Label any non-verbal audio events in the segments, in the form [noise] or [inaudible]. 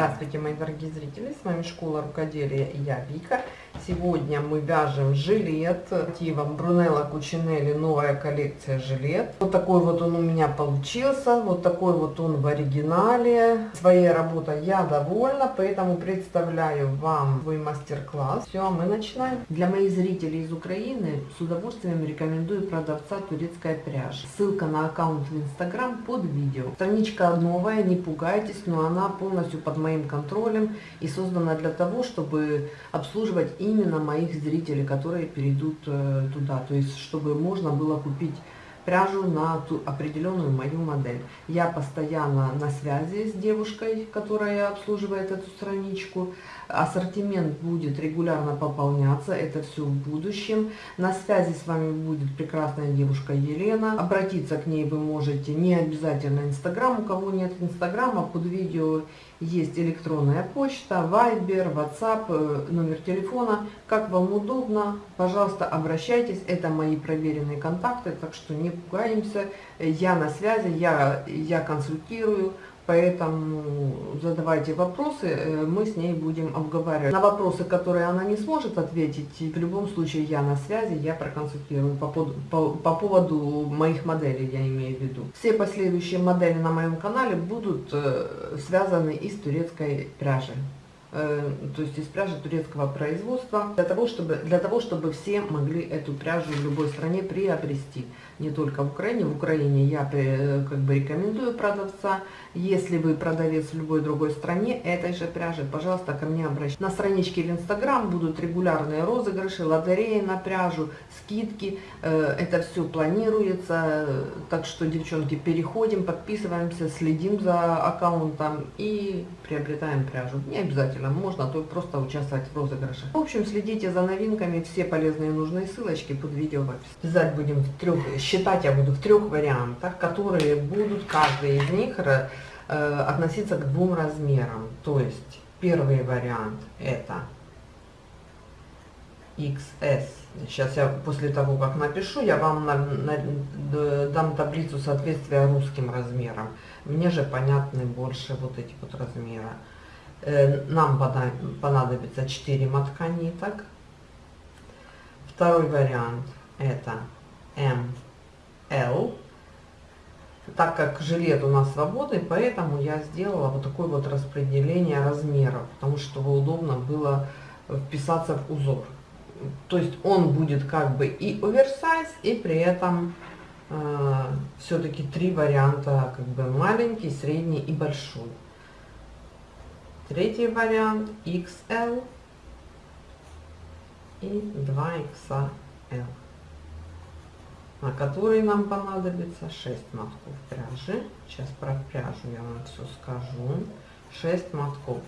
Здравствуйте, мои дорогие зрители! С вами Школа Рукоделия и я, Вика. Сегодня мы вяжем жилет мотивом Брунелла Кучинелли, новая коллекция жилет. Вот такой вот он у меня получился, вот такой вот он в оригинале. Своей работой я довольна, поэтому представляю вам свой мастер-класс. Все, мы начинаем. Для моих зрителей из Украины с удовольствием рекомендую продавца турецкая пряжа. Ссылка на аккаунт в Инстаграм под видео. Страничка новая, не пугайтесь, но она полностью под моим контролем и создана для того, чтобы обслуживать именно моих зрителей, которые перейдут э, туда. То есть, чтобы можно было купить пряжу на ту определенную мою модель. Я постоянно на связи с девушкой, которая обслуживает эту страничку. Ассортимент будет регулярно пополняться, это все в будущем. На связи с вами будет прекрасная девушка Елена. Обратиться к ней вы можете не обязательно Инстаграм, у кого нет Инстаграма, под видео есть электронная почта, Вайбер, WhatsApp, э, номер телефона. Как вам удобно, пожалуйста, обращайтесь. Это мои проверенные контакты, так что не пугаемся. Я на связи, я, я консультирую. Поэтому задавайте вопросы, э, мы с ней будем обговаривать. На вопросы, которые она не сможет ответить, в любом случае я на связи, я проконсультирую по, по, по поводу моих моделей, я имею в виду. Все последующие модели на моем канале будут э, связаны из турецкой пряжи. Э, то есть из пряжи турецкого производства, для того, чтобы, для того, чтобы все могли эту пряжу в любой стране приобрести. Не только в Украине. В Украине я э, как бы рекомендую продавца. Если вы продавец в любой другой стране этой же пряжи, пожалуйста, ко мне обращайтесь. На страничке в Инстаграм будут регулярные розыгрыши, лотереи на пряжу, скидки. Э, это все планируется. Так что, девчонки, переходим, подписываемся, следим за аккаунтом и приобретаем пряжу. Не обязательно можно, то просто участвовать в розыгрыше. В общем, следите за новинками, все полезные нужные ссылочки под видео в описании. Вязать будем в трех, считать я буду в трех вариантах, которые будут, каждый из них э, относиться к двум размерам. То есть, первый вариант это XS. Сейчас я после того, как напишу, я вам на, на, дам таблицу соответствия русским размерам. Мне же понятны больше вот эти вот размеры. Э, нам понадобится 4 мотка ниток. Второй вариант это ML. Так как жилет у нас свободный, поэтому я сделала вот такое вот распределение размеров, потому что чтобы удобно было вписаться в узор. То есть он будет как бы и оверсайз, и при этом э, все-таки три варианта, как бы маленький, средний и большой. Третий вариант XL и 2XL, на который нам понадобится 6 мотков пряжи. Сейчас про пряжу я вам все скажу. 6 мотков.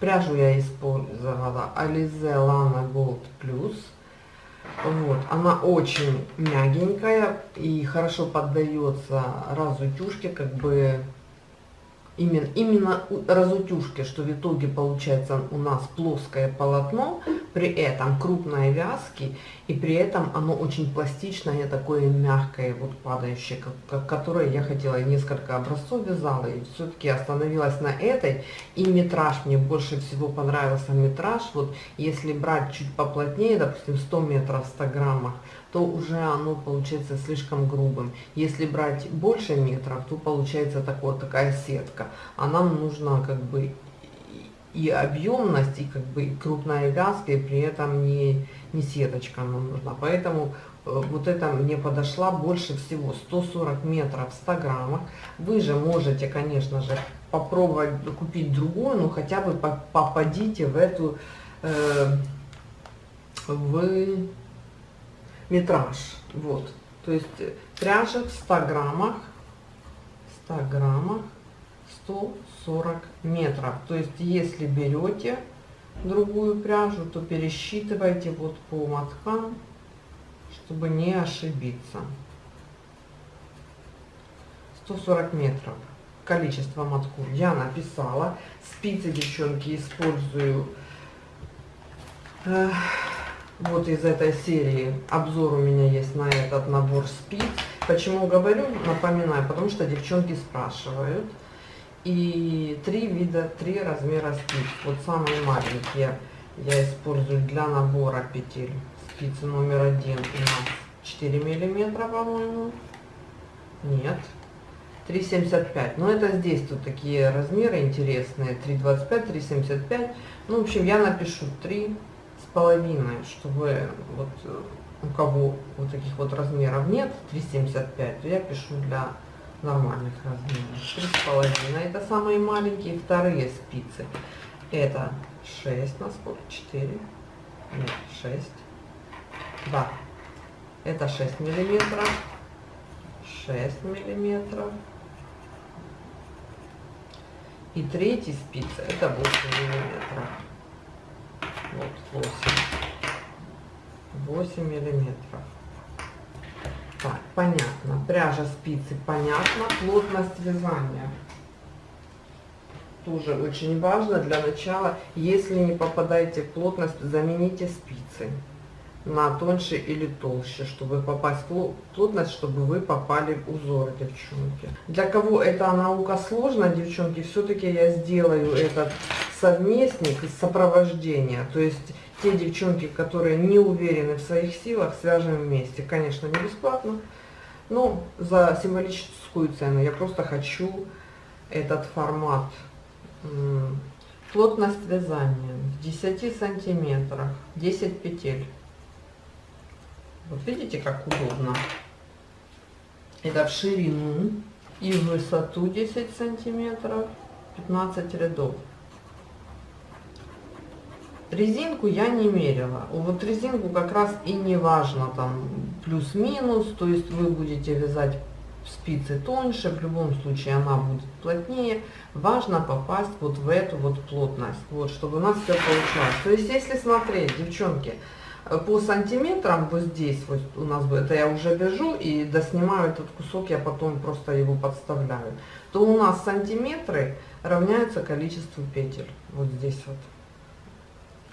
Пряжу я использовала Alize Lana Gold Plus вот, она очень мягенькая и хорошо поддается разутюжке, как бы именно, именно разутюжке, что в итоге получается у нас плоское полотно, при этом крупной вязки, и при этом оно очень пластичное, такое мягкое, вот падающее, как, которое я хотела, несколько образцов вязала, и все-таки остановилась на этой, и метраж, мне больше всего понравился метраж, вот если брать чуть поплотнее, допустим 100 метров в 100 граммах, то уже оно получается слишком грубым. Если брать больше метров, то получается такое, такая сетка, а нам нужно как бы и объемность, и как бы крупная вязка, и при этом не, не сеточка нам нужна. Поэтому э, вот это мне подошла больше всего 140 метров в 100 граммах. Вы же можете, конечно же, попробовать купить другую, но хотя бы попадите в эту, э, в метраж. Вот. То есть пряжа в 100 граммах, 100 граммах 140 метров. То есть, если берете другую пряжу, то пересчитывайте вот по моткам, чтобы не ошибиться. 140 метров. Количество мотков я написала. Спицы, девчонки, использую э, вот из этой серии. Обзор у меня есть на этот набор спиц. Почему говорю, напоминаю, потому что девчонки спрашивают. И три вида, три размера спиц. Вот самые маленькие я использую для набора петель. Спицы номер один у нас 4 миллиметра, по-моему. Нет. 3,75. Но это здесь тут такие размеры интересные. 3,25, 3,75. Ну, в общем, я напишу 3 с половиной, чтобы вот э, у кого вот таких вот размеров нет, 3,75, то я пишу для нормальных размеров. 3,5 это самые маленькие. Вторые спицы это 6 на сколько? 4? Нет, 6. Да, это 6 миллиметров. 6 миллиметров. И третий спица это 8 миллиметров. Вот 8. 8 миллиметров. Так, понятно. Пряжа спицы, понятно. Плотность вязания. Тоже очень важно для начала. Если не попадаете в плотность, замените спицы на тоньше или толще, чтобы попасть в плотность, чтобы вы попали в узоры, девчонки. Для кого эта наука сложна, девчонки, все-таки я сделаю этот совместник сопровождения. То есть те девчонки, которые не уверены в своих силах, свяжем вместе. Конечно, не бесплатно, но за символическую цену. Я просто хочу этот формат. Плотность вязания в 10 сантиметрах, 10 петель. Вот видите, как удобно. Это в ширину и в высоту 10 сантиметров, 15 рядов. Резинку я не мерила. Вот резинку как раз и не важно там плюс-минус, то есть вы будете вязать спицы тоньше, в любом случае она будет плотнее. Важно попасть вот в эту вот плотность, вот, чтобы у нас все получалось. То есть если смотреть, девчонки, по сантиметрам вот здесь вот у нас это я уже вяжу и доснимаю этот кусок, я потом просто его подставляю, то у нас сантиметры равняются количеству петель, вот здесь вот.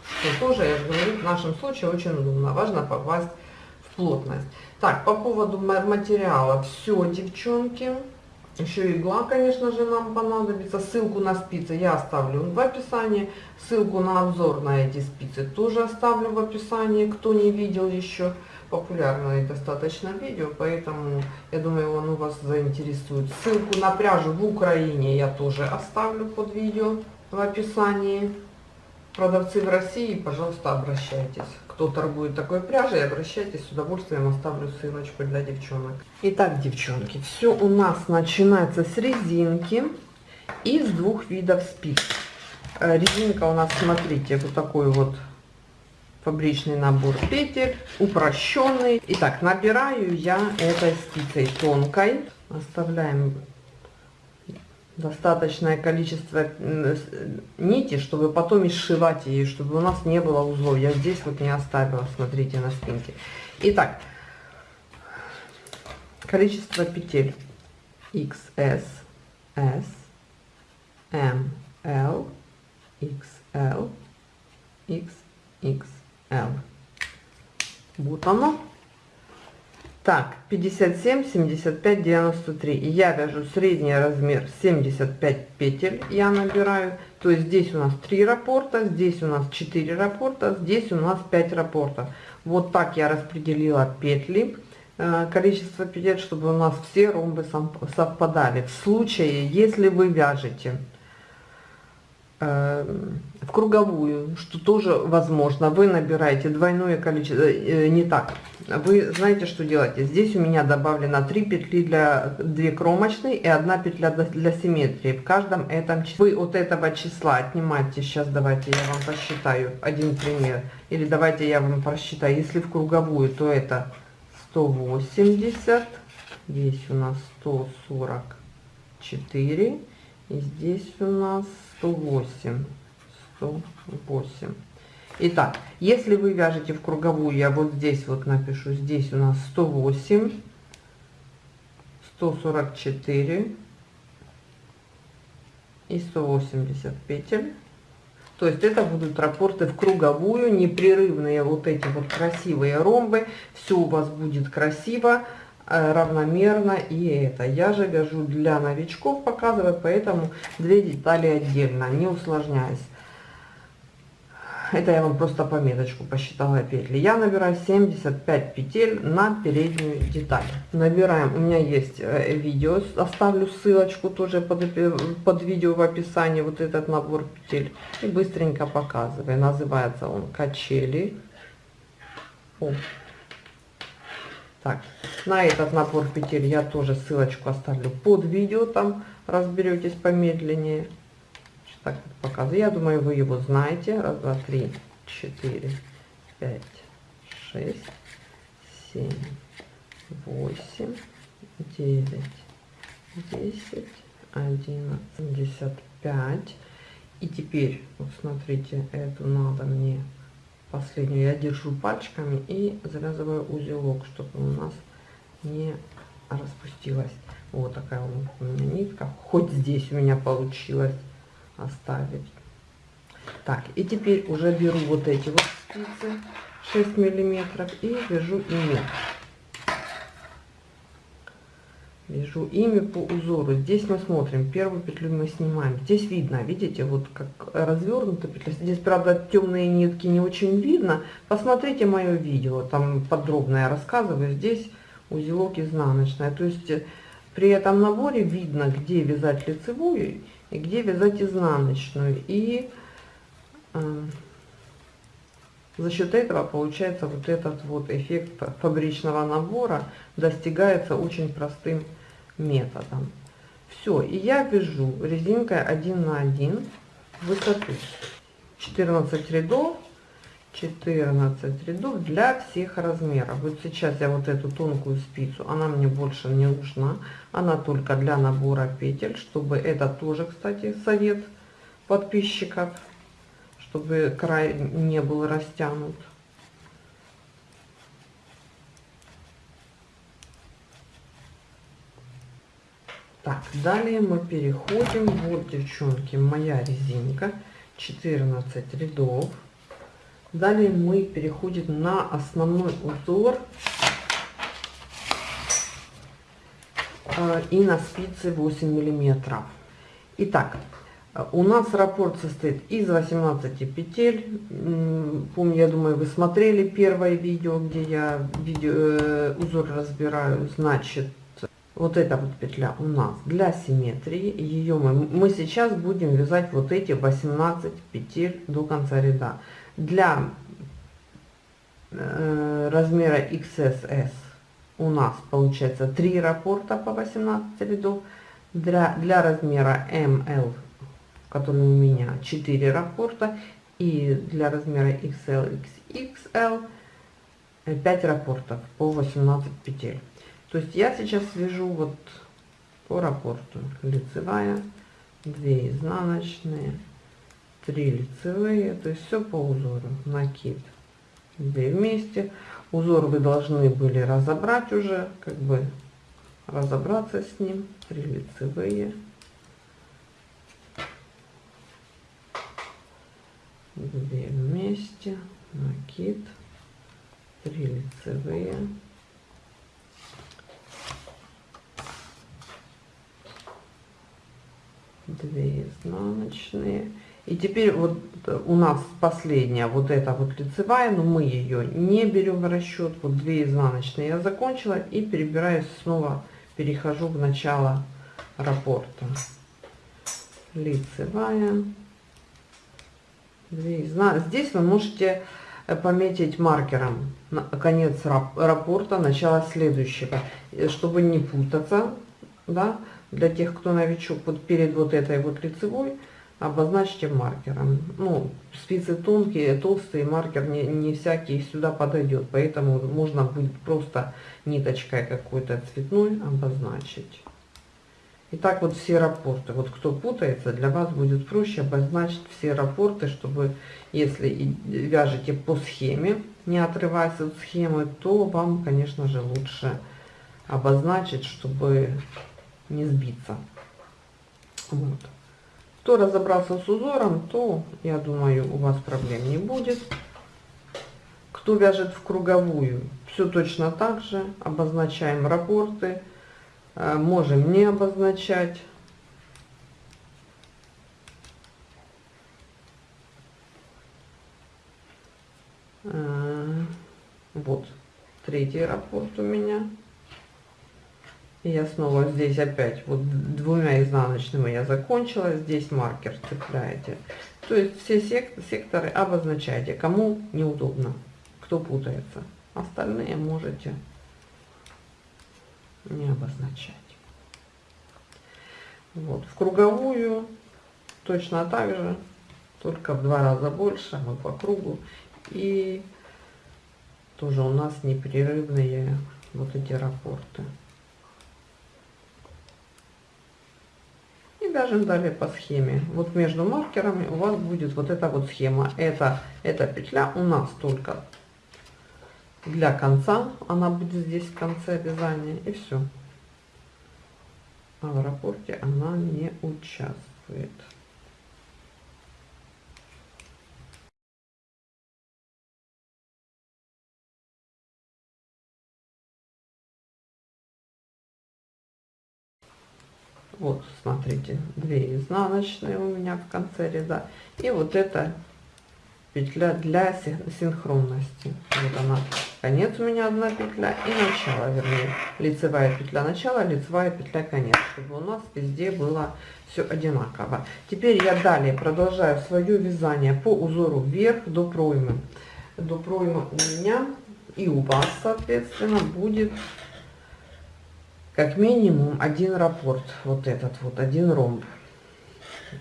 Что тоже, я же говорю, в нашем случае очень удобно, важно попасть в плотность. Так, по поводу материала, все, девчонки. Еще игла, конечно же, нам понадобится. Ссылку на спицы я оставлю в описании. Ссылку на обзор на эти спицы тоже оставлю в описании, кто не видел еще. Популярное достаточно видео, поэтому я думаю, он у вас заинтересует. Ссылку на пряжу в Украине я тоже оставлю под видео в описании. Продавцы в России, пожалуйста, обращайтесь. Кто торгует такой пряжей, обращайтесь, с удовольствием оставлю ссылочку для девчонок. Итак, девчонки, все у нас начинается с резинки и с двух видов спиц. Э, резинка у нас, смотрите, вот такой вот фабричный набор петель, упрощенный. Итак, набираю я этой спицей тонкой. Оставляем достаточное количество нити, чтобы потом изшивать ее, чтобы у нас не было узлов. Я здесь вот не оставила, смотрите на спинке. Итак, количество петель XS, S, M, L, XL, XXL. Вот оно. Так, 57, 75, 93. Я вяжу средний размер 75 петель. Я набираю. То есть здесь у нас 3 раппорта, здесь у нас 4 раппорта, здесь у нас 5 раппортов. Вот так я распределила петли, э, количество петель, чтобы у нас все ромбы совпадали. В случае, если вы вяжете Э, в круговую, что тоже возможно. Вы набираете двойное количество, э, не так. Вы знаете, что делаете? Здесь у меня добавлено 3 петли для 2 кромочные и 1 петля для симметрии. В каждом этом вы от этого числа отнимаете, сейчас давайте я вам посчитаю один пример. Или давайте я вам просчитаю, если в круговую, то это 180, здесь у нас 144 и здесь у нас 108. 108. Итак, если вы вяжете в круговую, я вот здесь вот напишу, здесь у нас 108, 144 и 180 петель. То есть это будут раппорты в круговую, непрерывные вот эти вот красивые ромбы. Все у вас будет красиво. э, равномерно и это. Я же вяжу для новичков, показываю, поэтому две детали отдельно, не усложняясь. Это я вам просто пометочку посчитала петли. Я набираю 75 петель на переднюю деталь. Набираем, у меня есть э, видео, оставлю ссылочку тоже под, под видео в описании, вот этот набор петель. И быстренько показываю. Называется он качели. О. Так, на этот набор петель я тоже ссылочку оставлю под видео, там разберетесь помедленнее так показываю. Я думаю, вы его знаете. Раз, два, три, четыре, пять, шесть, семь, восемь, девять, десять, одиннадцать, семьдесят пять. И теперь, вот смотрите, эту надо мне последнюю я держу пальчиками и завязываю узелок, чтобы у нас не распустилась. Вот такая у меня нитка. Хоть здесь у меня получилось оставить. Так, и теперь уже беру вот эти вот спицы 6 миллиметров и вяжу ими. Вяжу ими по узору. Здесь мы смотрим, первую петлю мы снимаем. Здесь видно, видите, вот как развернута петля. Здесь, правда, темные нитки не очень видно. Посмотрите мое видео, там подробно я рассказываю. Здесь узелок изнаночная. То есть при этом наборе видно, где вязать лицевую и где вязать изнаночную. И э, за счет этого получается вот этот вот эффект фабричного набора достигается очень простым методом. Все, и я вяжу резинкой 1 на 1 высоту 14 рядов 14 рядов для всех размеров. Вот сейчас я вот эту тонкую спицу, она мне больше не нужна. Она только для набора петель, чтобы это тоже, кстати, совет подписчиков, чтобы край не был растянут. Так, далее мы переходим, вот, девчонки, моя резинка, 14 рядов. Далее мы переходим на основной узор э, и на спицы 8 миллиметров. Итак, у нас раппорт состоит из 18 петель. Помню, я думаю, вы смотрели первое видео, где я видео, э, узор разбираю. Значит, вот эта вот петля у нас для симметрии. Ее мы, мы сейчас будем вязать вот эти 18 петель до конца ряда для э, размера XSS у нас получается 3 раппорта по 18 рядов. Для, для размера ML, который у меня 4 раппорта. И для размера XL, XXL 5 раппортов по 18 петель. То есть я сейчас свяжу вот по раппорту лицевая, 2 изнаночные, 3 лицевые, то есть все по узору, накид, 2 вместе. Узор вы должны были разобрать уже, как бы разобраться с ним, 3 лицевые, 2 вместе, накид, 3 лицевые, две изнаночные и теперь вот у нас последняя вот эта вот лицевая, но мы ее не берем в расчет. Вот 2 изнаночные я закончила и перебираюсь снова, перехожу в начало раппорта. Лицевая. 2 изна... Здесь вы можете э, пометить маркером конец раппорта, начало следующего, э, чтобы не путаться, да, для тех, кто новичок, вот перед вот этой вот лицевой, обозначьте маркером. Ну, спицы тонкие, толстые, маркер не, не всякий сюда подойдет, поэтому можно будет просто ниточкой какой-то цветной обозначить. Итак, вот все рапорты. Вот кто путается, для вас будет проще обозначить все рапорты, чтобы, если вяжете по схеме, не отрываясь от схемы, то вам, конечно же, лучше обозначить, чтобы не сбиться. Вот. Кто разобрался с узором, то, я думаю, у вас проблем не будет. Кто вяжет в круговую, Все точно так же. Обозначаем рапорты. Э, можем не обозначать. Э, вот третий раппорт у меня. И я снова здесь опять вот двумя изнаночными я закончила. Здесь маркер цепляете. То есть все секторы обозначайте, кому неудобно, кто путается. Остальные можете не обозначать. Вот, в круговую точно так же, только в два раза больше, мы по кругу. И тоже у нас непрерывные вот эти рапорты. И даже далее по схеме. Вот между маркерами у вас будет вот эта вот схема. Это, эта петля у нас только для конца. Она будет здесь в конце вязания. И все. А в рапорте она не участвует. Вот, смотрите, две изнаночные у меня в конце ряда. И вот эта петля для синхронности. Вот она, конец у меня одна петля и начало, вернее, лицевая петля начала, лицевая петля конец, чтобы у нас везде было все одинаково. Теперь я далее продолжаю свое вязание по узору вверх до проймы. До проймы у меня и у вас, соответственно, будет как минимум один раппорт, вот этот вот, один ромб.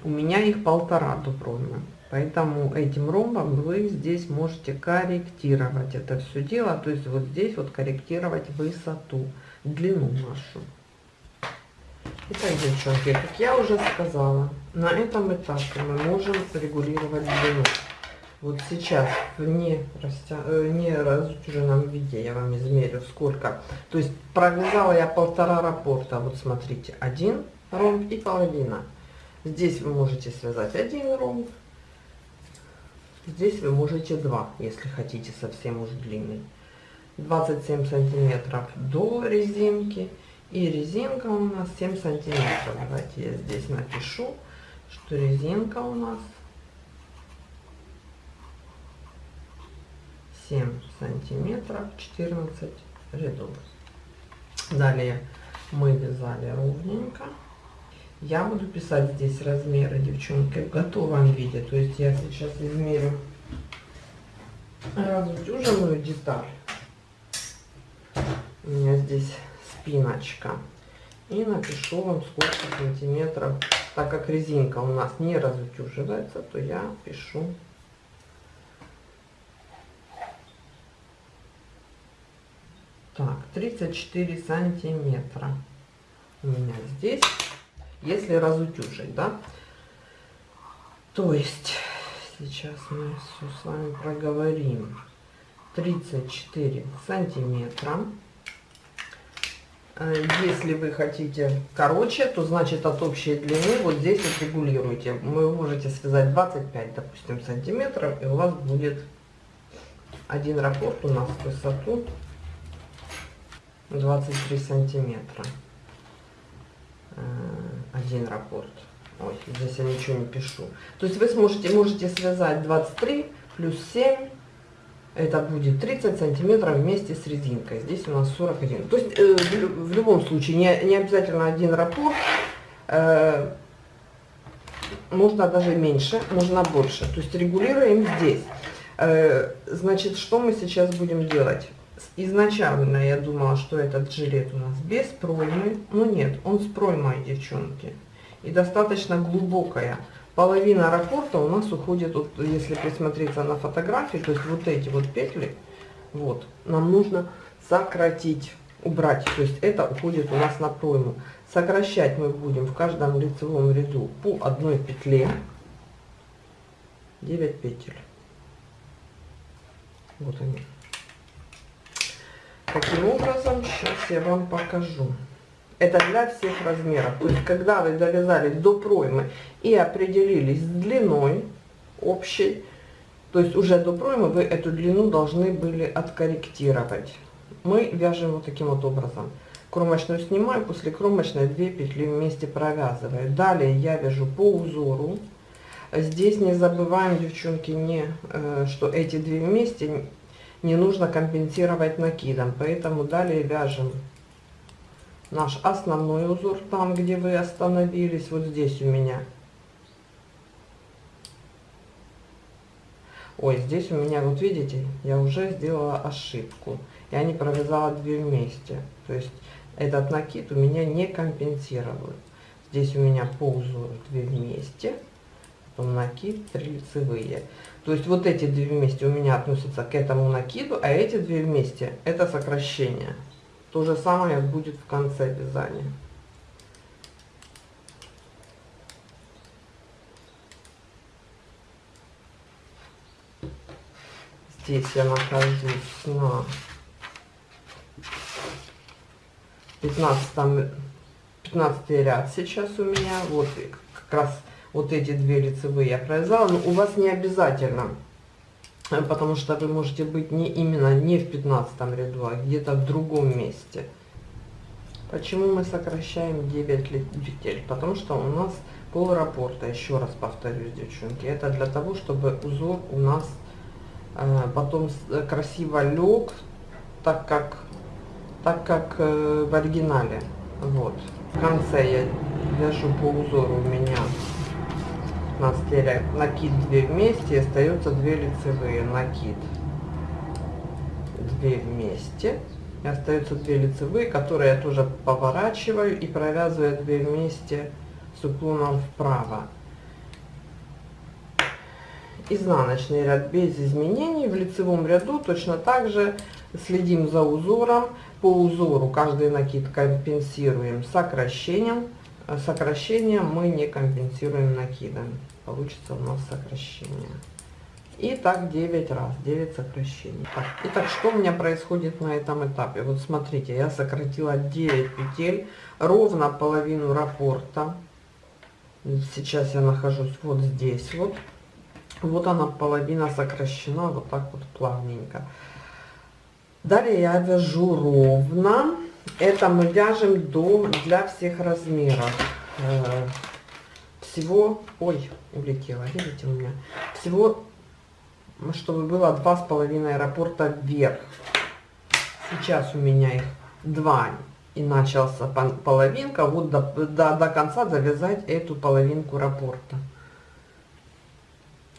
У меня их полтора до проймы. Поэтому этим ромбом вы здесь можете корректировать это все дело. То есть вот здесь вот корректировать высоту, длину нашу. Итак, девчонки, как я уже сказала, на этом этапе мы можем регулировать длину. Вот сейчас в не, растя... Э, не разутюженном виде я вам измерю сколько. То есть провязала я полтора раппорта. Вот смотрите, один ромб и половина. Здесь вы можете связать один ромб. Здесь вы можете два, если хотите совсем уж длинный. 27 сантиметров до резинки. И резинка у нас 7 сантиметров. Давайте я здесь напишу, что резинка у нас 7 сантиметров 14 рядов. Далее мы вязали ровненько. Я буду писать здесь размеры девчонки в готовом виде. То есть я сейчас измерю разутюженную деталь. У меня здесь спиночка. И напишу вам сколько сантиметров. Так как резинка у нас не разутюживается то я пишу Так, 34 сантиметра у меня здесь, если разутюжить, да. То есть, сейчас мы все с вами проговорим. 34 сантиметра. Э, если вы хотите короче, то значит от общей длины вот здесь вот регулируйте. Вы можете связать 25, допустим, сантиметров, и у вас будет один раппорт у нас в высоту 23 сантиметра. Э, один раппорт Ой, здесь я ничего не пишу. То есть вы сможете можете связать 23 плюс 7 это будет 30 сантиметров вместе с резинкой. Здесь у нас 41 то есть э, в, в любом случае не, не обязательно один раппорт э, можно даже меньше можно больше. То есть регулируем здесь. Э, значит что мы сейчас будем делать изначально я думала, что этот жилет у нас без проймы, но нет, он с проймой, девчонки. И достаточно глубокая. Половина раппорта у нас уходит, вот, если присмотреться на фотографии, то есть вот эти вот петли, вот, нам нужно сократить, убрать. То есть это уходит у нас на пройму. Сокращать мы будем в каждом лицевом ряду по одной петле. 9 петель. Вот они. Таким образом, сейчас я вам покажу. Это для всех размеров. То есть, когда вы довязали до проймы и определились с длиной общей, то есть уже до проймы вы эту длину должны были откорректировать. мы вяжем вот таким вот образом. Кромочную снимаю, после кромочной 2 петли вместе провязываю. Далее я вяжу по узору. Здесь не забываем, девчонки, не, э, что эти две вместе не нужно компенсировать накидом. Поэтому далее вяжем наш основной узор, там, где вы остановились, вот здесь у меня. Ой, здесь у меня, вот видите, я уже сделала ошибку. Я не провязала две вместе. То есть этот накид у меня не компенсирует. Здесь у меня по узору две вместе потом накид, 3 лицевые. То есть вот эти две вместе у меня относятся к этому накиду, а эти две вместе это сокращение. То же самое будет в конце вязания. Здесь я нахожусь на 15, 15 ряд сейчас у меня. Вот как раз вот эти две лицевые я провязала, но у вас не обязательно, э, потому что вы можете быть не именно не в 15 ряду, а где-то в другом месте. Почему мы сокращаем 9 петель? Потому что у нас пол раппорта, еще раз повторюсь, девчонки, это для того, чтобы узор у нас э, потом э, красиво лег, так как, так как э, в оригинале. Вот. В конце я вяжу по узору у меня 15 ряд накид 2 вместе и остается 2 лицевые. Накид 2 вместе и остаются 2 лицевые которые я тоже поворачиваю и провязываю 2 вместе с уклоном вправо. Изнаночный ряд без изменений. В лицевом ряду точно так же следим за узором. По узору каждый накид компенсируем сокращением. Сокращение мы не компенсируем накидом получится у нас сокращение. И так 9 раз, 9 сокращений. Так, итак, что у меня происходит на этом этапе? Вот смотрите, я сократила 9 петель, ровно половину раппорта. Сейчас я нахожусь вот здесь вот. Вот она половина сокращена, вот так вот плавненько. Далее я вяжу ровно. Это мы вяжем до для всех размеров. Всего, ой, улетела, видите у меня, всего, чтобы было два с половиной аэропорта вверх. Сейчас у меня их два, и начался половинка, вот до, до, до конца завязать эту половинку раппорта.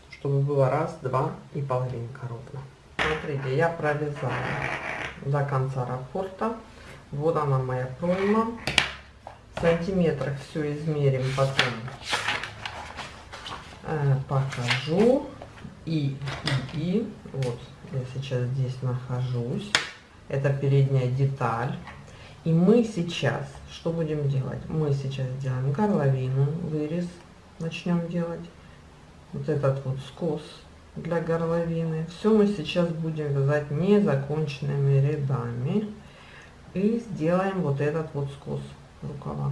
Чтобы было раз, два и половинка ровно. Смотрите, я провязала до конца раппорта. Вот она моя пройма сантиметрах все измерим потом э, покажу. И, и и. Вот я сейчас здесь нахожусь. Это передняя деталь. И мы сейчас что будем делать? Мы сейчас делаем горловину вырез начнем делать. Вот этот вот скос для горловины. Все мы сейчас будем вязать незаконченными рядами. И сделаем вот этот вот скос рукава.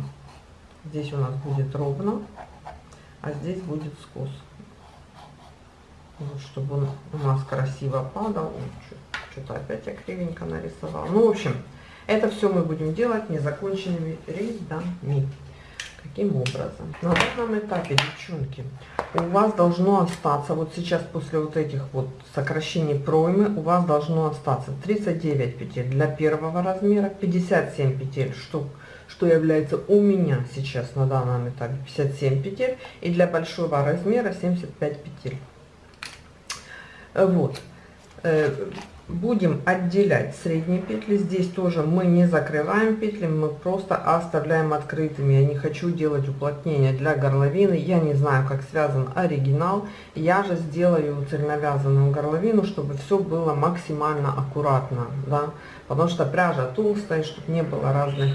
Здесь у нас будет ровно, а здесь будет скос. Вот, чтобы он у нас красиво падал. Что-то опять я кривенько нарисовала. Ну, в общем, это все мы будем делать незаконченными рядами. Каким образом? На данном этапе, девчонки, у вас должно остаться, вот сейчас после вот этих вот сокращений проймы, у вас должно остаться 39 петель для первого размера, 57 петель, что что является у меня сейчас на данном этапе 57 петель и для большого размера 75 петель. Вот. Э, будем отделять средние петли. Здесь тоже мы не закрываем петли мы просто оставляем открытыми. Я не хочу делать уплотнение для горловины. Я не знаю как связан оригинал. Я же сделаю цельновязанную горловину чтобы все было максимально аккуратно да. Потому что пряжа толстая чтобы не было разных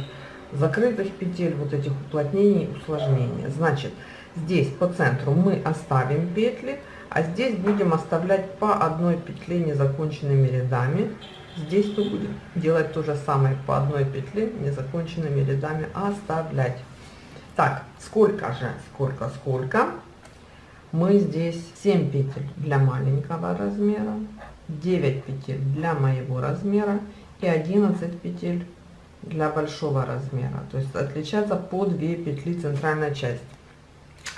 закрытых петель, вот этих уплотнений, усложнений. Значит, здесь по центру мы оставим петли, а здесь будем оставлять по одной петле незаконченными рядами. Здесь мы будем делать то же самое по одной петле незаконченными рядами оставлять. Так, сколько же, сколько, сколько? Мы здесь 7 петель для маленького размера, 9 петель для моего размера и 11 петель для большого размера. То есть отличаться по 2 петли центральная часть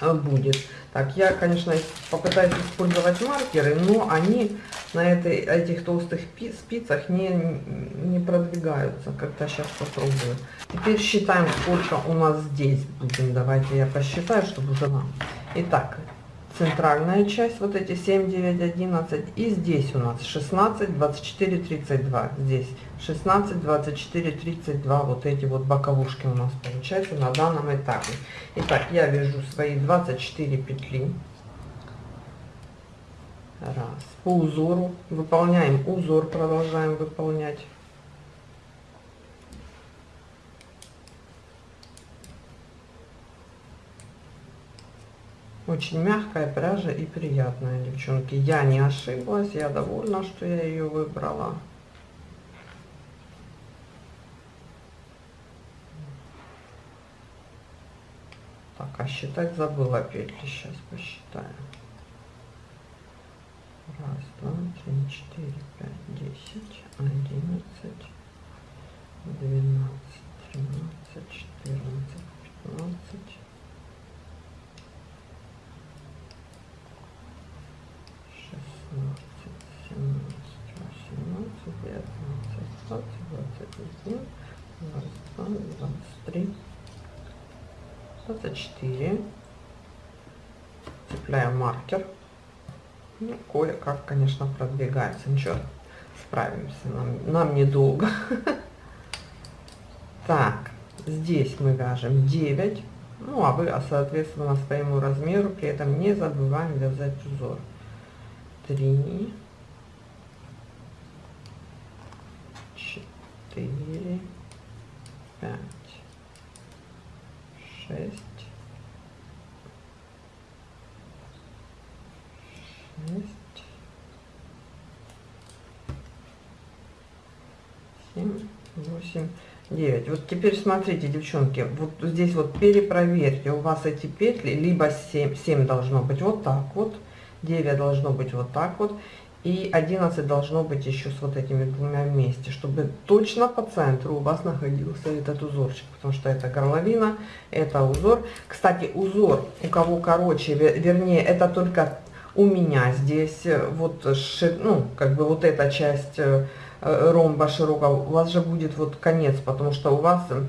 э, будет. Так, я, конечно, попытаюсь использовать маркеры, но они на этой, этих толстых спицах не, не продвигаются. Как-то сейчас попробую. Теперь считаем, сколько у нас здесь будем. Давайте я посчитаю, чтобы уже нам. Итак, центральная часть, вот эти 7, 9, 11. И здесь у нас 16, 24, 32. Здесь 16, 24, 32. Вот эти вот боковушки у нас получаются на данном этапе. Итак, я вяжу свои 24 петли. Раз. По узору выполняем узор, продолжаем выполнять. Очень мягкая пряжа и приятная, девчонки. Я не ошиблась, я довольна, что я ее выбрала. Так, а считать забыла петли. Сейчас посчитаю. Раз, два, три, четыре, пять, десять, одиннадцать, двенадцать, тринадцать, четырнадцать, пятнадцать. 17, 18, 19, 20, 21, 22, 23, 24, 24. Цепляем маркер. Ну, кое-как, конечно, продвигается. Ничего, справимся. Нам, нам недолго. [laughs] Так, здесь мы вяжем 9. Ну, а вы, соответственно, своему размеру, при этом не забываем вязать узор три, четыре, пять, шесть, шесть, семь, восемь, девять. Вот теперь смотрите, девчонки, вот здесь вот перепроверьте, у вас эти петли либо 7, 7 должно быть вот так вот, 9 должно быть вот так вот. И 11 должно быть еще с вот этими двумя вместе, чтобы точно по центру у вас находился этот узорчик, потому что это горловина, это узор. Кстати, узор у кого короче, вернее, это только у меня здесь э, вот, ну, как бы вот эта часть э, ромба широкого, у вас же будет вот конец, потому что у вас Э,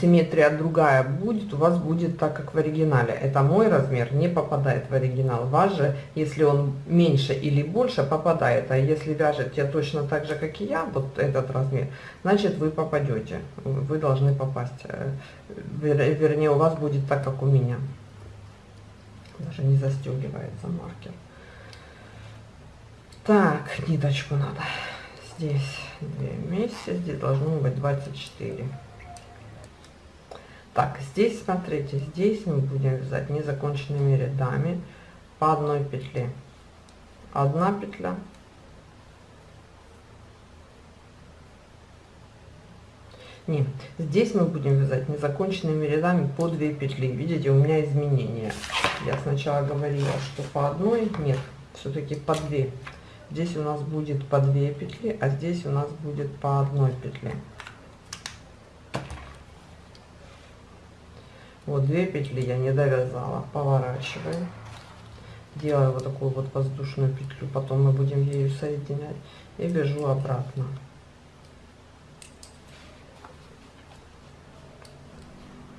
симметрия другая будет, у вас будет так, как в оригинале. Это мой размер, не попадает в оригинал. Ваш же, если он меньше или больше, попадает. А если вяжете точно так же, как и я, вот этот размер, значит вы попадете. Вы должны попасть. Э, вернее, у вас будет так, как у меня. Даже не застегивается маркер. Так, ниточку надо. Здесь две вместе, здесь должно быть 24. Так, здесь, смотрите, здесь мы будем вязать незаконченными рядами по одной петле. Одна петля. Нет, здесь мы будем вязать незаконченными рядами по 2 петли. Видите, у меня изменения. Я сначала говорила, что по одной, нет, все-таки по 2. Здесь у нас будет по 2 петли, а здесь у нас будет по одной петле. Вот две петли я не довязала, поворачиваю, делаю вот такую вот воздушную петлю, потом мы будем ею соединять. И вяжу обратно.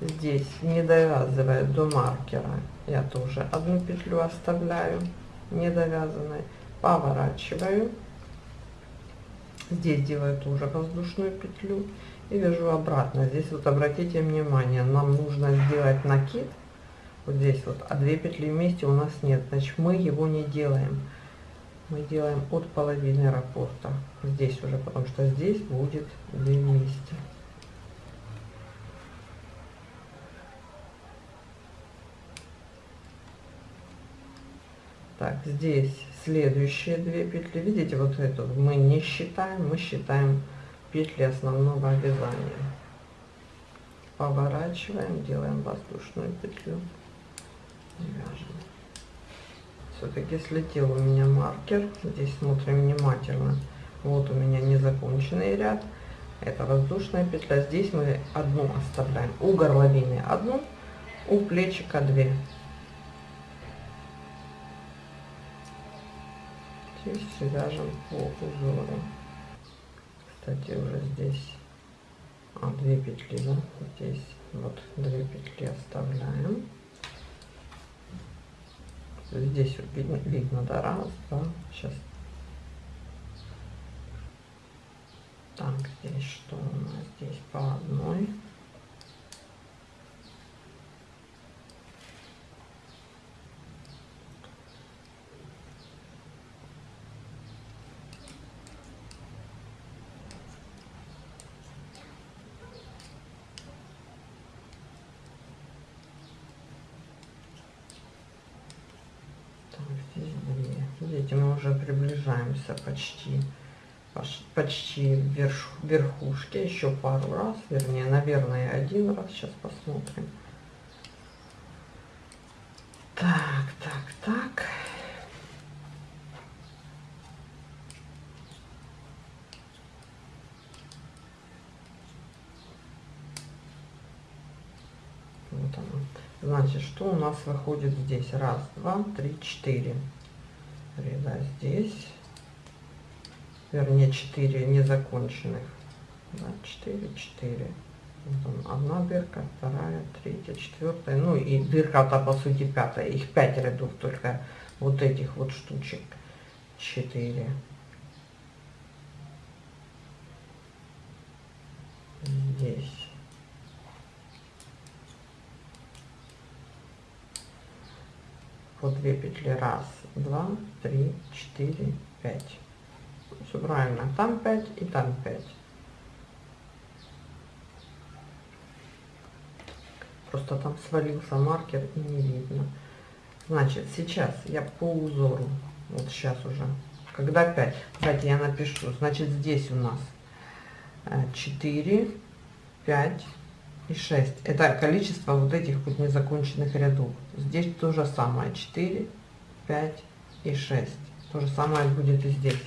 Здесь не довязывая до маркера, я тоже одну петлю оставляю не довязанной, поворачиваю, здесь делаю тоже воздушную петлю и вяжу обратно. Здесь вот обратите внимание, нам нужно сделать накид вот здесь вот, а две петли вместе у нас нет, значит мы его не делаем. Мы делаем от половины раппорта здесь уже, потому что здесь будет две вместе. Так, здесь следующие две петли, видите, вот эту мы не считаем, мы считаем петли основного вязания. Поворачиваем, делаем воздушную петлю вяжем. Все-таки слетел у меня маркер. Здесь смотрим внимательно. Вот у меня незаконченный ряд. Это воздушная петля. Здесь мы одну оставляем. У горловины одну, у плечика две. Здесь свяжем по узору. Кстати, уже здесь а, две петли, да? Здесь вот две петли оставляем. Здесь видно, видно, да, раз, два, сейчас. Так, здесь что у нас? Здесь по одной. Видите, мы уже приближаемся почти, почти верш, верхушке. Еще пару раз, вернее, наверное, один раз. Сейчас посмотрим. Так, так, так. Вот оно. Значит, что у нас выходит здесь? Раз, два, три, четыре ряда здесь, вернее 4 незаконченных, да, 4, 4. Вот одна дырка, вторая, третья, четвертая, ну и дырка-то по сути пятая, их 5 рядов только вот этих вот штучек, 4. Здесь. по 2 петли раз два три четыре пять все правильно там 5 и там 5 просто там свалился маркер и не видно значит сейчас я по узору вот сейчас уже когда 5 кстати я напишу значит здесь у нас 4 5 и 6. Это количество вот этих вот незаконченных рядов. Здесь то же самое. 4, 5 и 6. То же самое будет и здесь.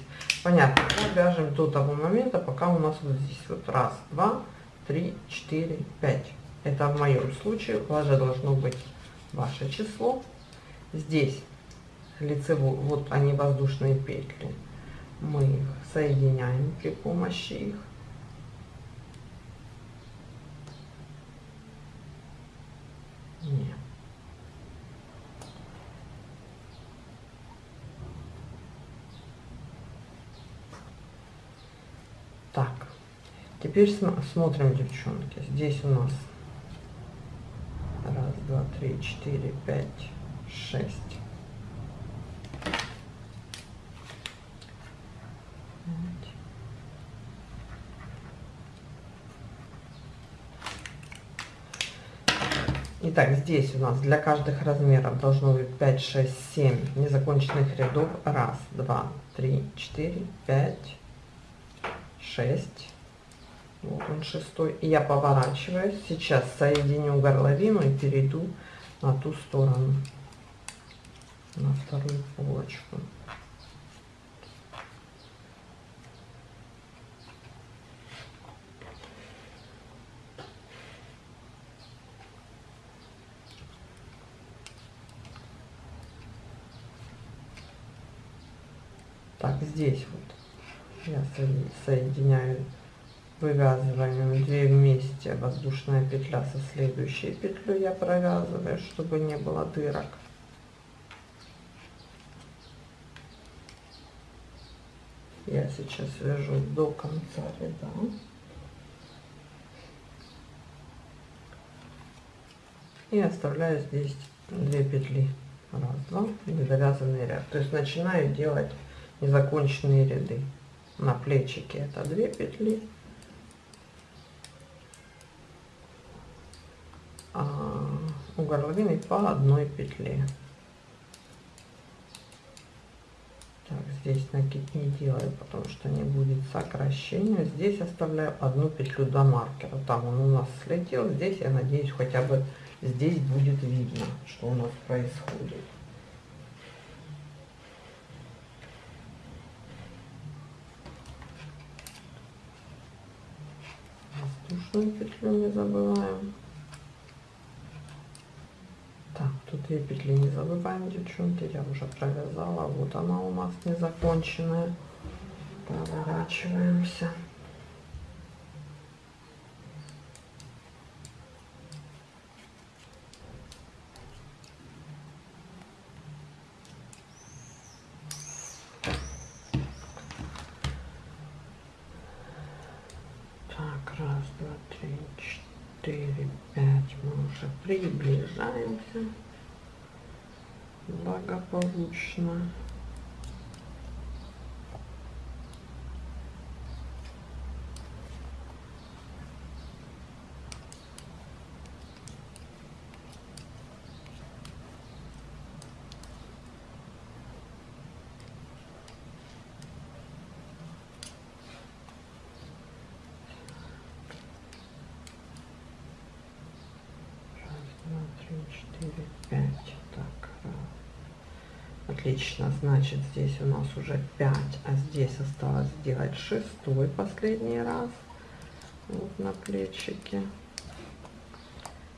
Понятно. Мы вяжем до того момента, пока у нас вот здесь вот раз, два, три, четыре, пять. Это в моем случае. У вас же должно быть ваше число. Здесь лицевой, вот они воздушные петли. Мы их соединяем при помощи их. Нет. Так, теперь смотрим, девчонки. Здесь у нас раз, два, три, четыре, пять, шесть. Итак, здесь у нас для каждых размеров должно быть 5, 6, 7 незаконченных рядов. Раз, два, три, четыре, пять, шесть. Вот он шестой. И я поворачиваюсь. Сейчас соединю горловину и перейду на ту сторону, на вторую полочку. Так, здесь вот я соединяю вывязыванием 2 вместе воздушная петля со следующей петлей я провязываю, чтобы не было дырок. Я сейчас вяжу до конца ряда. И оставляю здесь 2 петли. Раз, два, недовязанный ряд. То есть начинаю делать незаконченные ряды на плечике это 2 петли А, у горловины по одной петле. Так, здесь накид не делаю потому что не будет сокращения. Здесь оставляю одну петлю до маркера. Там он у нас слетел. Здесь я надеюсь хотя бы здесь будет видно что у нас происходит. Воздушную петлю не забываем тут две петли не забываем, девчонки, я уже провязала. Вот она у нас незаконченная. Поворачиваемся. Так, раз, два, три, четыре, пять. Мы уже приближаемся благополучно. два, три, четыре, пять. Так, раз. Отлично, значит, здесь у нас уже 5, а здесь осталось сделать шестой последний раз. Вот на плечике.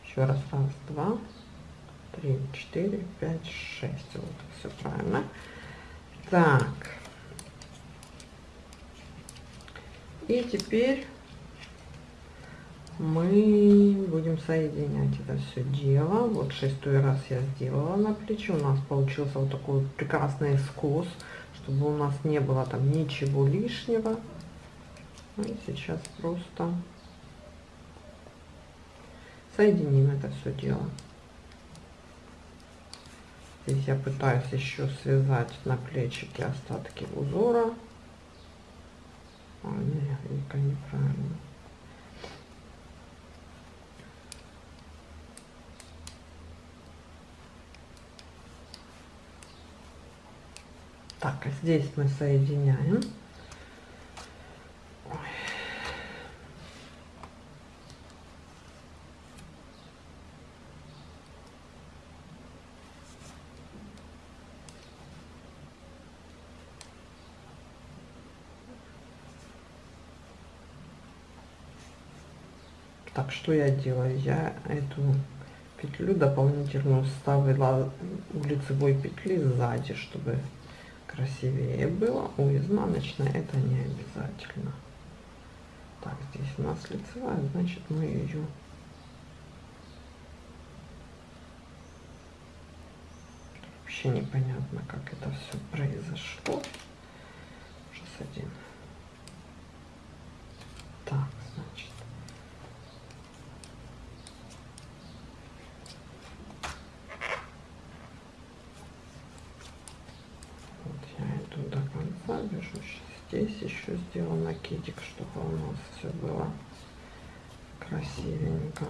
Еще раз, раз, два, три, четыре, пять, шесть. Вот, все правильно. Так. И теперь мы будем соединять это все дело. Вот шестой раз я сделала на плече. У нас получился вот такой прекрасный скос, чтобы у нас не было там ничего лишнего. Ну и сейчас просто соединим это все дело. Здесь я пытаюсь еще связать на плечике остатки узора. А, нет, неправильно. Так, здесь мы соединяем. Так, что я делаю? Я эту петлю дополнительную ставила у лицевой петли сзади, чтобы красивее было. У изнаночной это не обязательно. Так, здесь у нас лицевая, значит мы ее вообще непонятно, как это все произошло. Ужас один. Так, значит. вяжу здесь еще сделаю накидик чтобы у нас все было красивенько.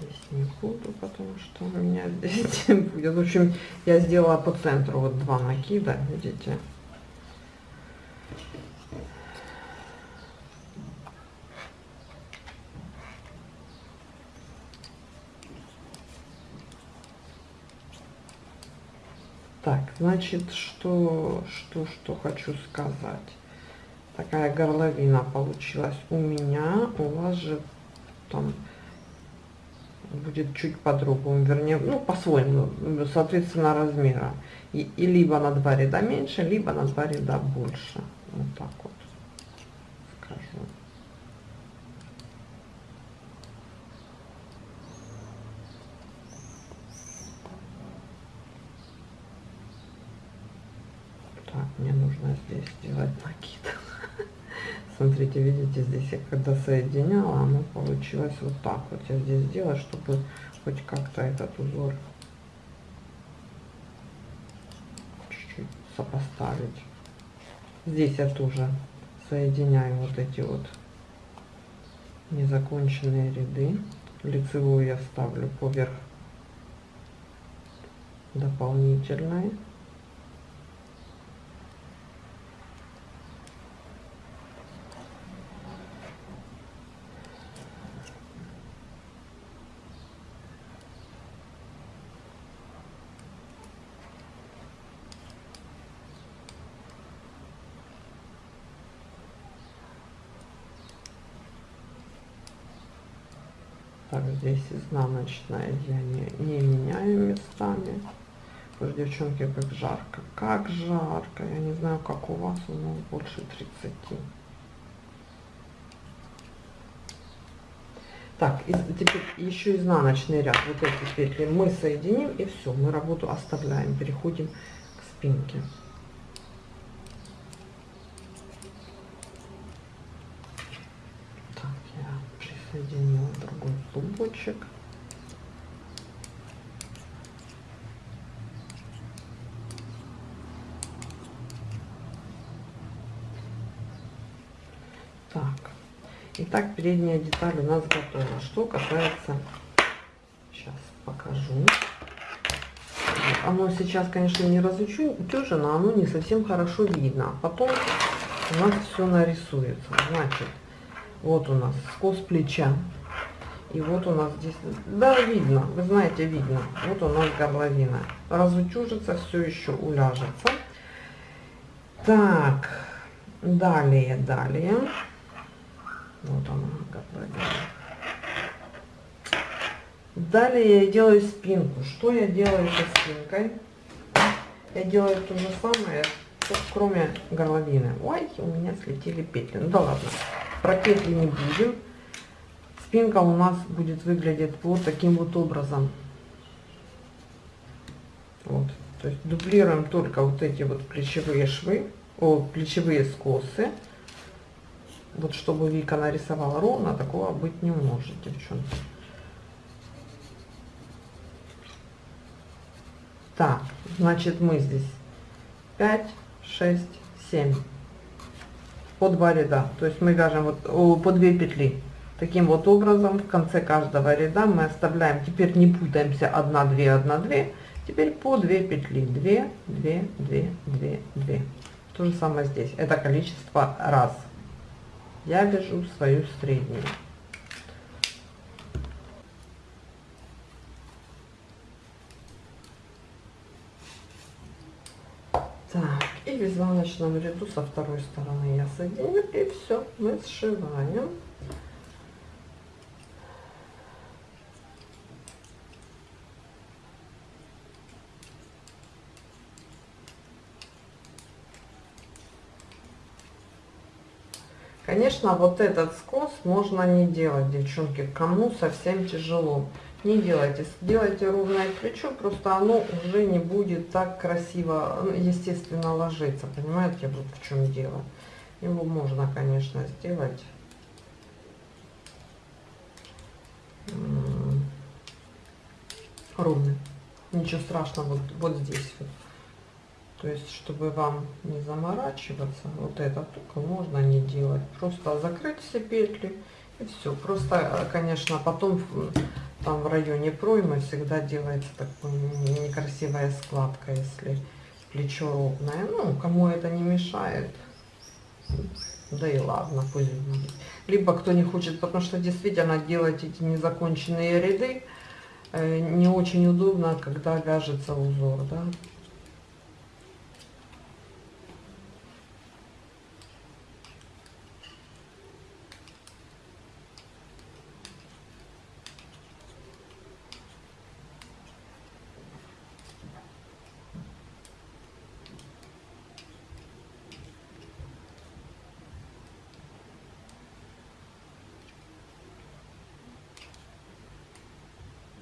Здесь не буду потому что у меня здесь [laughs] будет. В общем я сделала по центру вот два накида видите Так, значит, что, что, что хочу сказать. Такая горловина получилась у меня. У вас же там будет чуть по-другому, вернее, ну, по-своему, соответственно, размера. И, и либо на два ряда меньше, либо на два ряда больше. Вот так вот скажу. Так, мне нужно здесь сделать накид. [laughs] Смотрите, видите, здесь я когда соединяла, оно получилось вот так вот. Я здесь сделала, чтобы хоть как-то этот узор чуть-чуть сопоставить. Здесь я тоже соединяю вот эти вот незаконченные ряды. Лицевую я ставлю поверх дополнительной. Так, здесь изнаночная я не, не меняю местами. Что, девчонки, как жарко. Как жарко. Я не знаю, как у вас, но больше 30. Так, и теперь еще изнаночный ряд. Вот эти петли мы соединим и все, мы работу оставляем. Переходим к спинке. Так, я присоединила другой клубочек. Итак, передняя деталь у нас готова. Что касается, сейчас покажу. Оно сейчас, конечно, не разутюжено, оно не совсем хорошо видно. Потом у нас все нарисуется. Значит, вот у нас скос плеча. И вот у нас здесь, да, видно, вы знаете, видно. Вот у нас горловина. Разутюжится, все еще уляжется. Так, далее, далее. Вот она, готовая. Далее я делаю спинку. Что я делаю со спинкой? Я делаю то же самое, кроме горловины. Ой, у меня слетели петли. Ну да ладно, про петли не будем. Спинка у нас будет выглядеть вот таким вот образом. Вот. То есть дублируем только вот эти вот плечевые швы, о, плечевые скосы. Вот чтобы Вика нарисовала ровно, такого быть не может, девчонки. Так, значит мы здесь 5, 6, 7 по два ряда. То есть мы вяжем вот по 2 петли. Таким вот образом в конце каждого ряда мы оставляем, теперь не путаемся 1, 2, 1, 2, теперь по 2 петли. 2, 2, 2, 2, 2. То же самое здесь. Это количество раз я вяжу свою среднюю. Так, и в изнаночном ряду со второй стороны я соединю, и все, мы сшиваем. Конечно, вот этот скос можно не делать, девчонки, кому совсем тяжело. Не делайте, сделайте ровное плечо, просто оно уже не будет так красиво, ну, естественно, ложиться. Понимаете, вот в чем дело. Его можно, конечно, сделать ровным. Ничего страшного, вот, вот здесь вот. То есть, чтобы вам не заморачиваться, вот этот угол можно не делать. Просто закрыть все петли и все. Просто, конечно, потом там в районе проймы всегда делается такая некрасивая складка, если плечо ровное. Ну, кому это не мешает, да и ладно, пусть будет. Либо кто не хочет, потому что действительно делать эти незаконченные ряды э, не очень удобно, когда вяжется узор, да.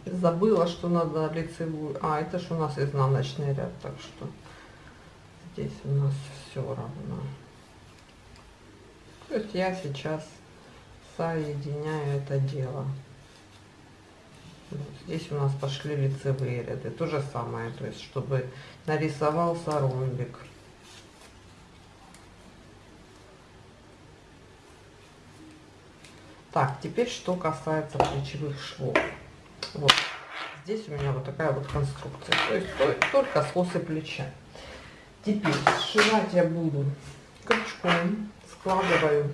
Забыла, что надо лицевую. А, это же у нас изнаночный ряд, так что здесь у нас все равно. То есть я сейчас соединяю это дело. Вот здесь у нас пошли лицевые ряды. То же самое, то есть чтобы нарисовался ромбик. Так, теперь что касается плечевых швов. Вот здесь у меня вот такая вот конструкция. То есть только скосы плеча. Теперь сшивать я буду крючком, складываю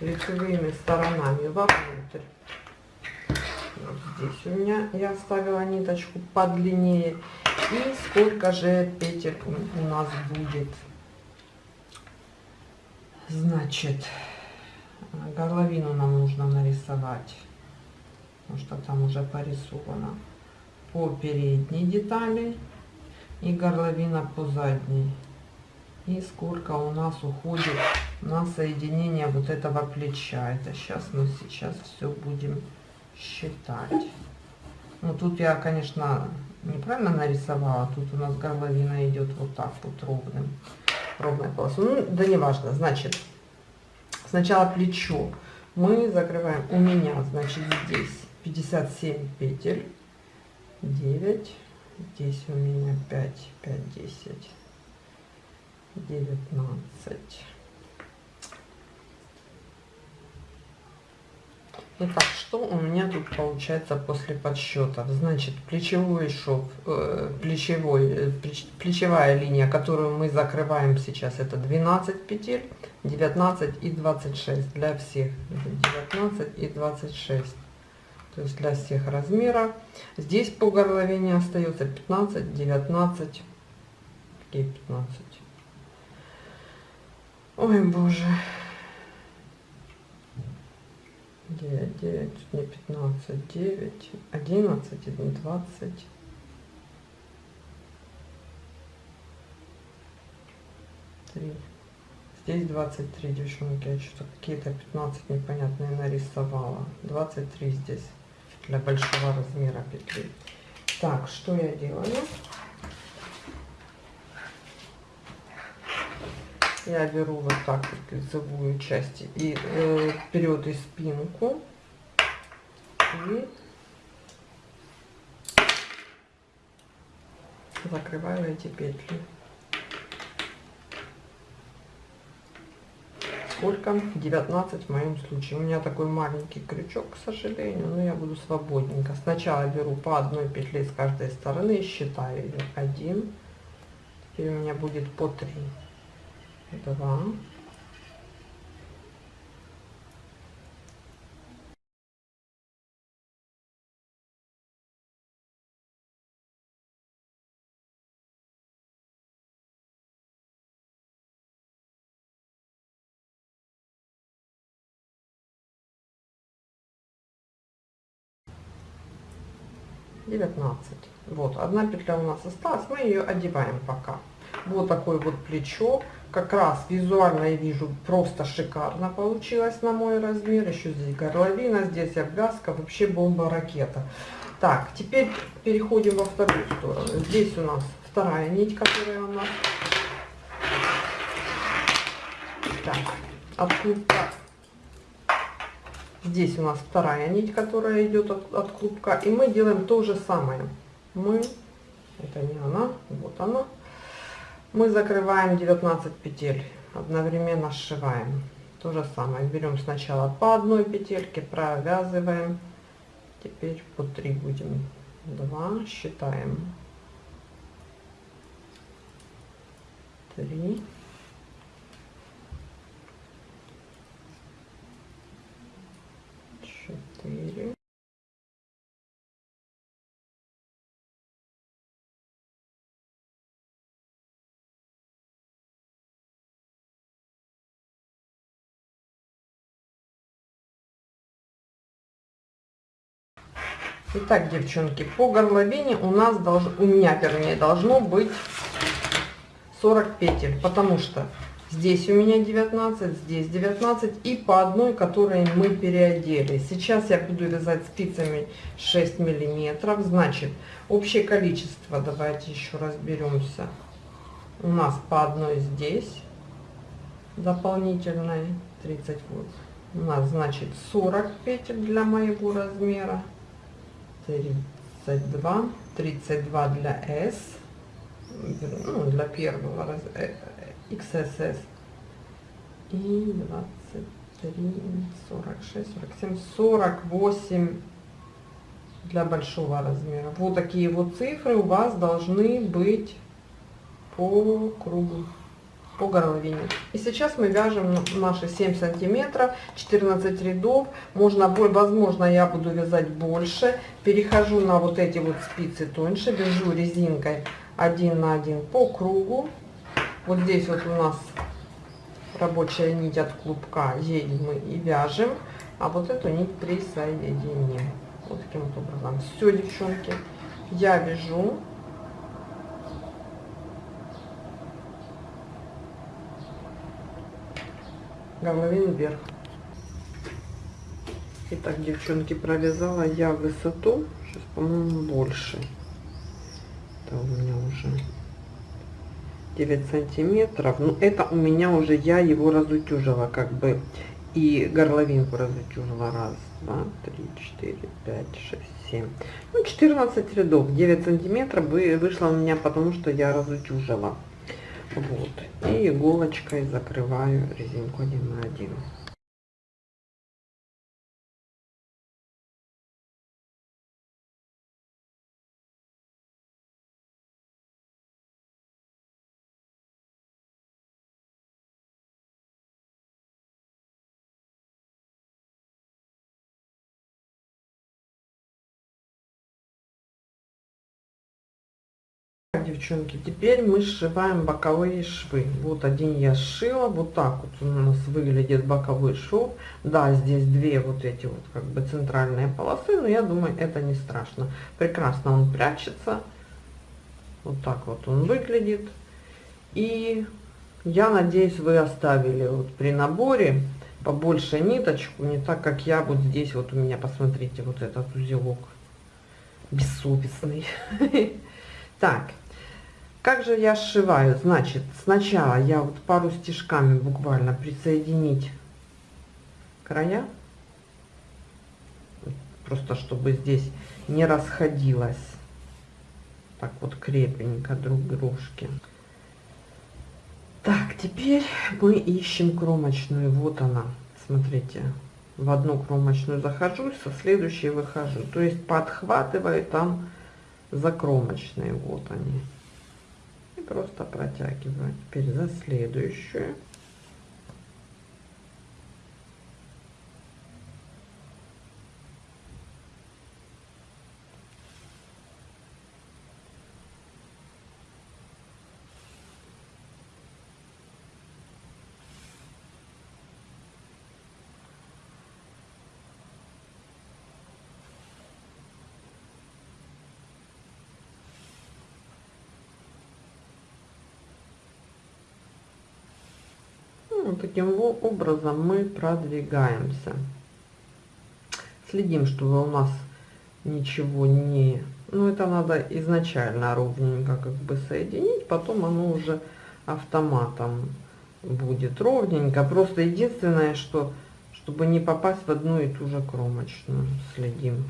лицевыми сторонами вовнутрь. Вот здесь у меня я оставила ниточку подлиннее. И сколько же петель у нас будет. Значит, горловину нам нужно нарисовать потому что там уже порисовано по передней детали и горловина по задней. И сколько у нас уходит на соединение вот этого плеча. Это сейчас мы сейчас все будем считать. Ну тут я, конечно, неправильно нарисовала. Тут у нас горловина идет вот так вот ровным. Ровная полоса. Ну, да не важно. Значит, сначала плечо мы закрываем. У меня, значит, здесь 57 петель. 9. Здесь у меня 5, 5, 10, 19. Итак, что у меня тут получается после подсчетов? Значит, плечевой шов, э, плечевой, э, плеч, плечевая линия, которую мы закрываем сейчас, это 12 петель, 19 и 26 для всех. 19 и 26. То есть для всех размеров. Здесь по горловине остается 15, 19. Какие 15? Ой, боже. 9, 9, не 15, 9, 11, 20. Три. Здесь 23, девчонки, я что-то какие-то 15 непонятные нарисовала. 23 здесь для большого размера петли. Так, что я делаю? Я беру вот так вот лицевую часть и э, вперед и спинку. И закрываю эти петли. Сколько? 19 в моем случае. У меня такой маленький крючок к сожалению но я буду свободненько. Сначала беру по одной петле с каждой стороны и считаю ее 1 теперь у меня будет по 3 2 19 вот одна петля у нас осталась мы ее одеваем пока. Вот такое вот плечо как раз визуально я вижу просто шикарно получилось на мой размер. Еще здесь горловина здесь обвязка вообще бомба ракета. Так теперь переходим во вторую сторону. Здесь у нас вторая нить которая у нас. Так, от клубка Здесь у нас вторая нить, которая идет от, от клубка. И мы делаем то же самое. Мы, это не она, вот она. Мы закрываем 19 петель, одновременно сшиваем. То же самое. Берем сначала по одной петельке, провязываем. Теперь по 3 будем. 2, считаем. 3. Четыре. Итак, девчонки, по горловине у нас должно, у меня вернее, должно быть 40 петель, потому что Здесь у меня 19, здесь 19 и по одной, которой мы переодели. Сейчас я буду вязать спицами 6 миллиметров. Значит, общее количество, давайте еще разберемся. У нас по одной здесь дополнительной 30 вот. У нас значит 40 петель для моего размера. 32, 32 для S, ну, для первого размера XSS и 23, 46, 47, 48 для большого размера. Вот такие вот цифры у вас должны быть по кругу, по горловине. И сейчас мы вяжем наши 7 сантиметров, 14 рядов. Можно, возможно, я буду вязать больше. Перехожу на вот эти вот спицы тоньше, вяжу резинкой один на один по кругу. Вот здесь вот у нас рабочая нить от клубка, ей мы и вяжем, а вот эту нить присоединим. Вот таким вот образом. Все, девчонки, я вяжу. Горловину вверх. Итак, девчонки, провязала я высоту. Сейчас, по-моему, больше. Это у меня уже 9 сантиметров. Ну, это у меня уже, я его разутюжила, как бы. И горловинку разутюжила. Раз, два, три, четыре, пять, шесть, семь. Ну, 14 рядов. 9 сантиметров вышло у меня, потому что я разутюжила. Вот. И иголочкой закрываю резинку 1 на 1. Девчонки. Теперь мы сшиваем боковые швы. Вот один я сшила вот так вот у нас выглядит боковой шов. Да здесь две вот эти вот как бы центральные полосы но я думаю это не страшно. Прекрасно он прячется. Вот так вот он выглядит. И я надеюсь вы оставили вот при наборе побольше ниточку не так как я вот здесь. Вот у меня посмотрите вот этот узелок бессовестный. [laughs] Так как же я сшиваю? Значит, сначала я вот пару стежками буквально присоединить края. Просто чтобы здесь не расходилось. Так вот крепенько друг дружки. Так, теперь мы ищем кромочную. Вот она. Смотрите, в одну кромочную захожу, со следующей выхожу. То есть подхватываю там за кромочные. Вот они просто протягиваю теперь за следующую вот таким образом мы продвигаемся. Следим, чтобы у нас ничего не... Ну, это надо изначально ровненько как бы соединить, потом оно уже автоматом будет ровненько. Просто единственное, что чтобы не попасть в одну и ту же кромочную, следим.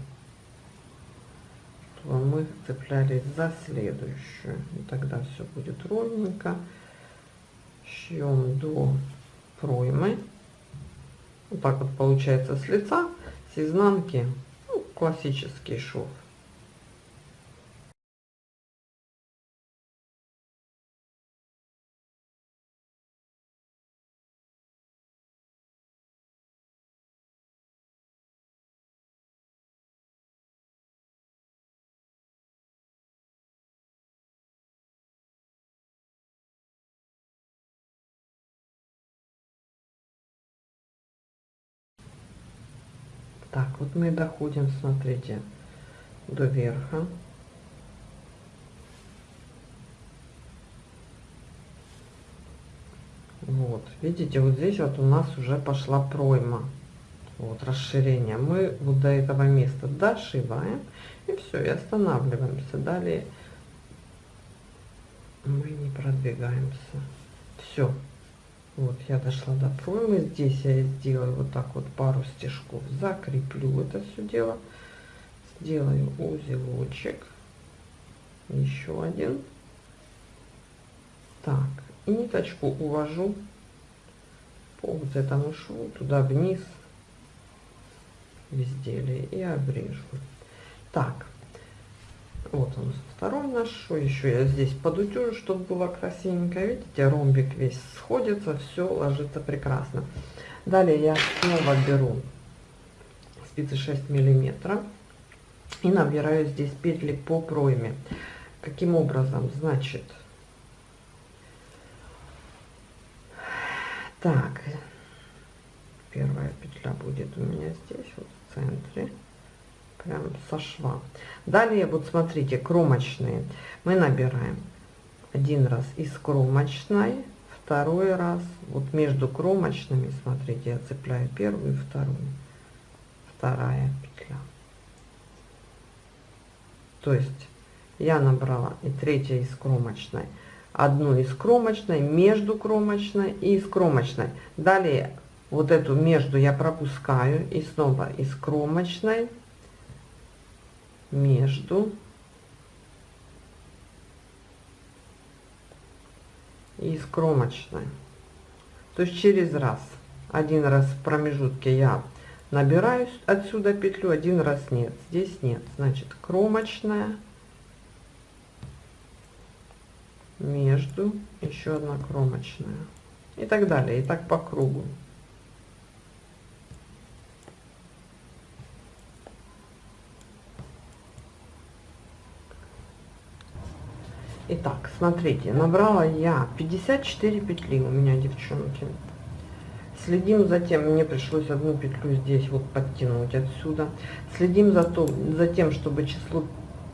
Чтобы мы цеплялись за следующую. И тогда все будет ровненько. Шьем до проймы. Вот так вот получается с лица, с изнанки. Ну, классический шов. Так, вот мы доходим, смотрите, до верха. Вот, видите, вот здесь вот у нас уже пошла пройма. Вот, расширение. Мы вот до этого места дошиваем. И все, и останавливаемся. Далее мы не продвигаемся. Все. Вот я дошла до проймы. Здесь я сделаю вот так вот пару стежков. Закреплю это все дело. Сделаю узелочек. Еще один. Так. И ниточку увожу по вот этому шву туда вниз в изделие и обрежу. Так. Вот он второй наш. Что еще я здесь подутюжу, чтобы было красивенько. Видите, ромбик весь сходится, все ложится прекрасно. Далее я снова беру спицы 6 миллиметров и набираю здесь петли по пройме. Каким образом? Значит, так, первая петля будет у меня здесь, вот в центре прям со шва. Далее, вот смотрите, кромочные. Мы набираем один раз из кромочной, второй раз, вот между кромочными, смотрите, я цепляю первую и вторую, вторая петля. То есть я набрала и третья из кромочной, одну из кромочной, между кромочной и из кромочной. Далее вот эту между я пропускаю и снова из кромочной между и из кромочной. То есть через раз. Один раз в промежутке я набираю отсюда петлю один раз нет. Здесь нет. Значит кромочная между еще одна кромочная. И так далее. И так по кругу Итак, смотрите, набрала я 54 петли у меня, девчонки. Следим за тем, мне пришлось одну петлю здесь вот подтянуть отсюда. Следим за, то, за тем, чтобы число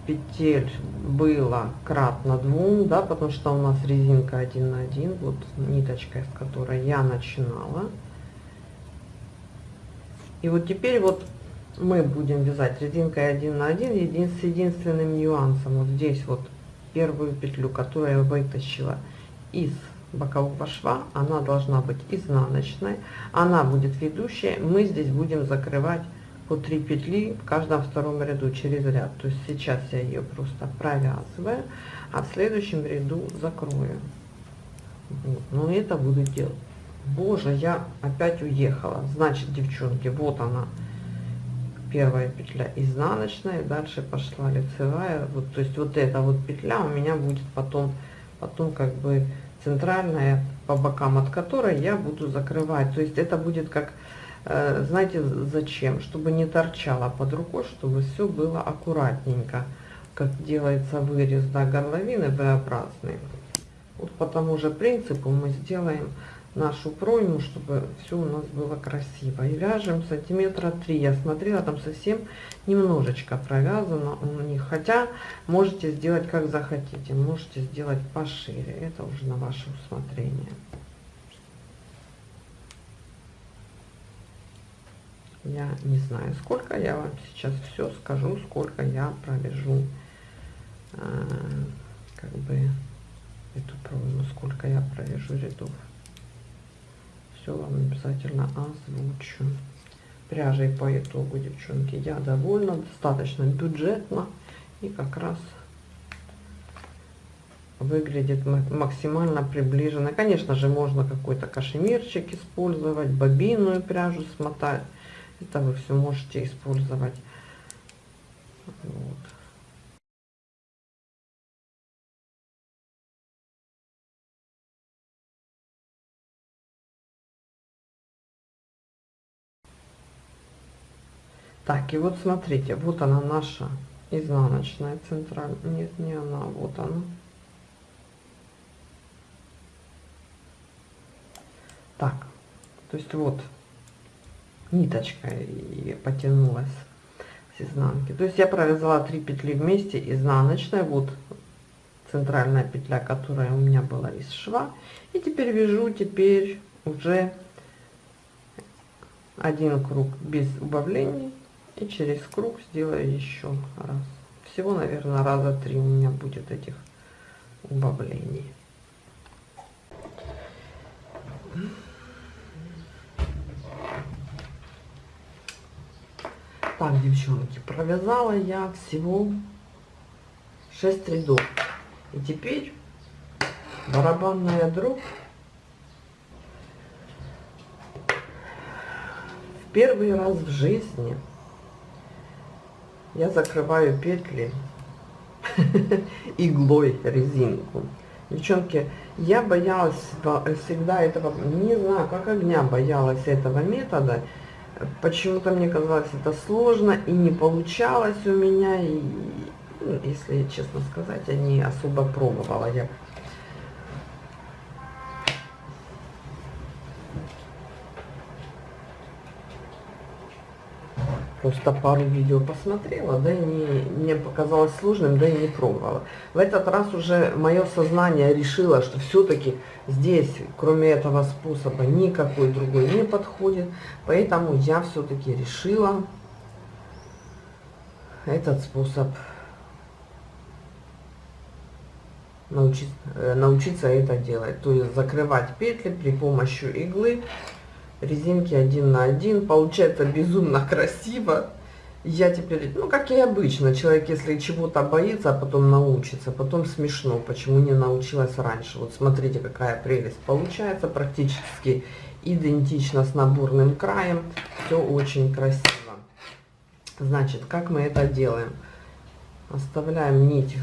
петель было кратно двум, да, потому что у нас резинка 1 на 1, вот ниточка, с которой я начинала. И вот теперь вот мы будем вязать резинкой 1 на 1 един, с единственным нюансом. Вот здесь вот первую петлю, которую я вытащила из бокового шва, она должна быть изнаночной, она будет ведущая, мы здесь будем закрывать по 3 петли в каждом втором ряду через ряд. То есть сейчас я ее просто провязываю, а в следующем ряду закрою. Вот. Но это буду делать. Боже, я опять уехала. Значит, девчонки, вот она первая петля изнаночная, дальше пошла лицевая, вот, то есть вот эта вот петля у меня будет потом, потом как бы центральная по бокам, от которой я буду закрывать, то есть это будет как, э, знаете, зачем, чтобы не торчало под рукой, чтобы все было аккуратненько, как делается вырез, да, горловины V-образный. Вот по тому же принципу мы сделаем нашу пройму, чтобы все у нас было красиво. И вяжем сантиметра 3. Я смотрела, там совсем немножечко провязано у них. Хотя можете сделать как захотите. Можете сделать пошире. Это уже на ваше усмотрение. Я не знаю, сколько я вам сейчас все скажу, сколько я провяжу э, как бы эту пройму, сколько я провяжу рядов все вам обязательно озвучу. Пряжей по итогу, девчонки, я довольна, достаточно бюджетно и как раз выглядит максимально приближенно. Конечно же, можно какой-то кашемирчик использовать, бобинную пряжу смотать. Это вы все можете использовать. Вот. Так, и вот смотрите, вот она наша изнаночная центральная. Нет, не она, вот она. Так, то есть вот ниточка и потянулась с изнанки. То есть я провязала 3 петли вместе изнаночная, вот центральная петля, которая у меня была из шва. И теперь вяжу теперь уже один круг без убавлений и через круг сделаю еще раз. Всего наверное раза три у меня будет этих убавлений. Так девчонки провязала я всего 6 рядов. И теперь барабанная дробь в первый раз в жизни я закрываю петли [laughs] иглой резинку. Девчонки, я боялась всегда этого, не знаю, как огня боялась этого метода. Почему-то мне казалось это сложно и не получалось у меня. И, ну, если честно сказать, я не особо пробовала. Я просто пару видео посмотрела, да и не, мне показалось сложным, да и не пробовала. В этот раз уже мое сознание решило, что все-таки здесь, кроме этого способа, никакой другой не подходит. Поэтому я все-таки решила этот способ научиться, э, научиться это делать. То есть закрывать петли при помощи иглы резинки один на один. Получается безумно [laughs] красиво. Я теперь, ну как и обычно, человек если чего-то боится, а потом научится, потом смешно, почему не научилась раньше. Вот смотрите, какая прелесть получается, практически идентично с наборным краем, все очень красиво. Значит, как мы это делаем? Оставляем нить,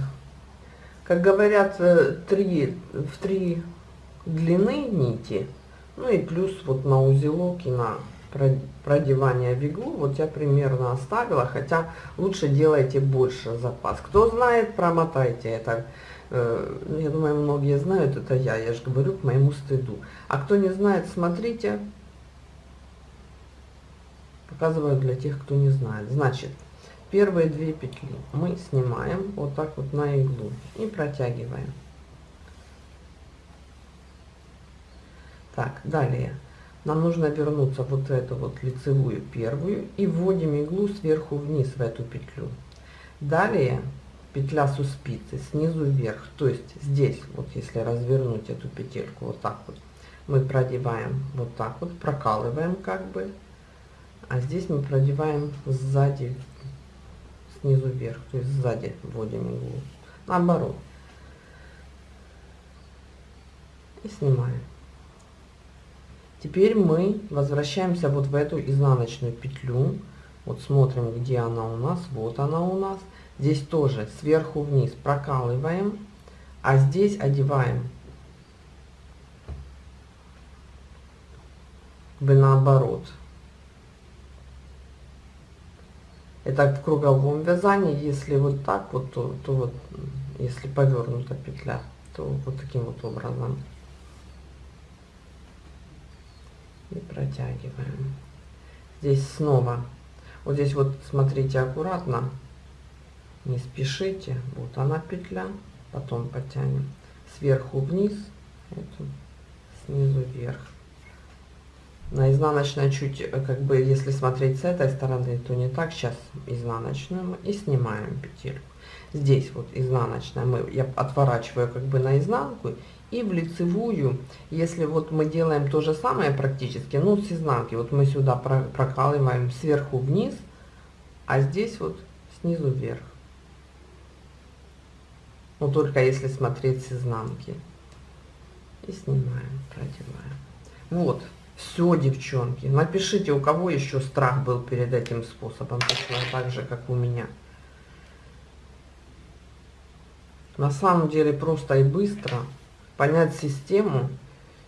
как говорят, э, три, в три длины нити, ну и плюс вот на узелок и на продевание в иглу, вот я примерно оставила, хотя лучше делайте больше запас. Кто знает, промотайте это. Э, я думаю, многие знают, это я, я же говорю к моему стыду. А кто не знает, смотрите. Показываю для тех, кто не знает. Значит, первые две петли мы снимаем вот так вот на иглу и протягиваем. Так, далее нам нужно вернуться вот эту вот лицевую первую и вводим иглу сверху вниз в эту петлю. Далее петля со спицы снизу вверх, то есть здесь, вот если развернуть эту петельку вот так вот, мы продеваем вот так вот, прокалываем как бы, а здесь мы продеваем сзади, снизу вверх, то есть сзади вводим иглу, наоборот. И снимаем. Теперь мы возвращаемся вот в эту изнаночную петлю. Вот смотрим, где она у нас. Вот она у нас. Здесь тоже сверху вниз прокалываем, а здесь одеваем бы наоборот. Это в круговом вязании, если вот так вот, то, то вот, если повернута петля, то вот таким вот образом и протягиваем. Здесь снова, вот здесь вот смотрите аккуратно, не спешите, вот она петля, потом потянем сверху вниз, эту, снизу вверх. На изнаночной чуть, э, как бы, если смотреть с этой стороны, то не так. Сейчас изнаночную и снимаем петельку. Здесь вот изнаночная, мы, я отворачиваю как бы на изнанку и в лицевую, если вот мы делаем то же самое практически, ну с изнанки, вот мы сюда прокалываем сверху вниз, а здесь вот снизу вверх. Но только если смотреть с изнанки. И снимаем, продеваем. Вот, все, девчонки. Напишите, у кого еще страх был перед этим способом, точно так же, как у меня. На самом деле просто и быстро понять систему,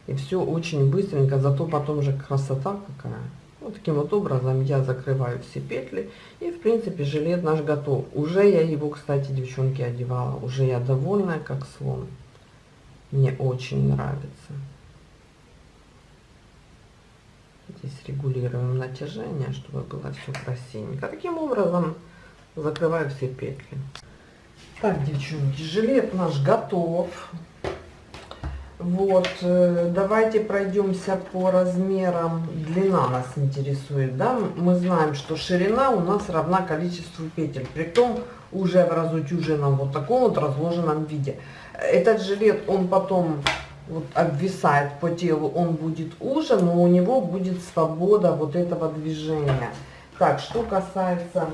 и все очень быстренько, зато потом же красота какая. Вот таким вот образом я закрываю все петли, и в принципе жилет наш готов. Уже я его, кстати, девчонки, одевала, уже я довольная, как слон. Мне очень нравится. Здесь регулируем натяжение, чтобы было все красивенько. Таким образом закрываю все петли. Так, девчонки, жилет наш готов. Вот, э, давайте пройдемся по размерам. Длина нас интересует, да? Мы знаем, что ширина у нас равна количеству петель. При том уже в разутюженном вот таком вот разложенном виде. Этот жилет, он потом вот обвисает по телу, он будет уже, но у него будет свобода вот этого движения. Так, что касается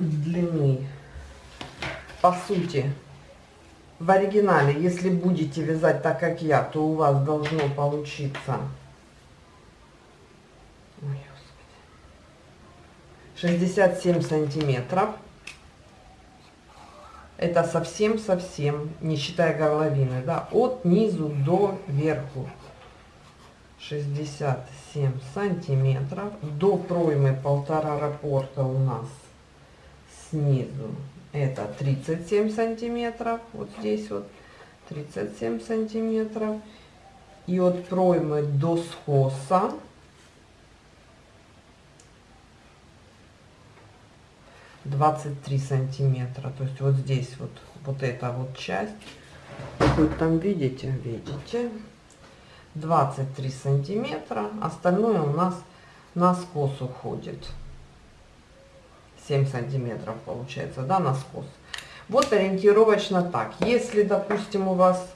длины. По сути, в оригинале, если будете вязать так, как я, то у вас должно получиться... Ой, 67 сантиметров. Это совсем-совсем, не считая горловины, да, от низу до верху. 67 сантиметров. До проймы полтора рапорта у нас снизу это 37 сантиметров, вот здесь вот 37 сантиметров. И от проймы до скоса 23 сантиметра. То есть вот здесь вот, вот эта вот часть. Вот там видите, видите. 23 сантиметра. Остальное у нас на скос уходит. 7 сантиметров получается, да, на скос. Вот ориентировочно так. Если, допустим, у вас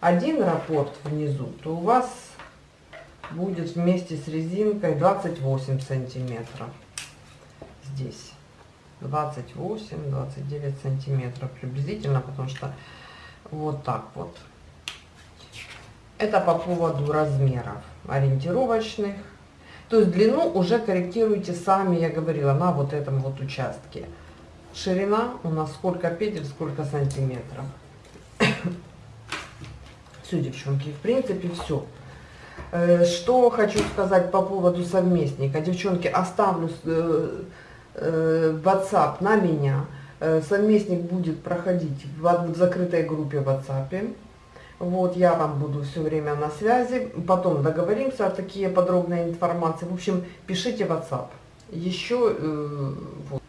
один раппорт внизу, то у вас будет вместе с резинкой 28 сантиметров. Здесь 28-29 сантиметров приблизительно, потому что вот так вот. Это по поводу размеров ориентировочных. То есть длину уже корректируйте сами, я говорила, на вот этом вот участке. Ширина у нас сколько петель, сколько сантиметров. [coughs] все, девчонки, в принципе, все. Э, что хочу сказать по поводу совместника. Девчонки, оставлю э, э, WhatsApp на меня. Совместник будет проходить в закрытой группе в WhatsApp. Вот, я вам буду все время на связи. Потом договоримся о такие подробные информации. В общем, пишите WhatsApp. Еще вот.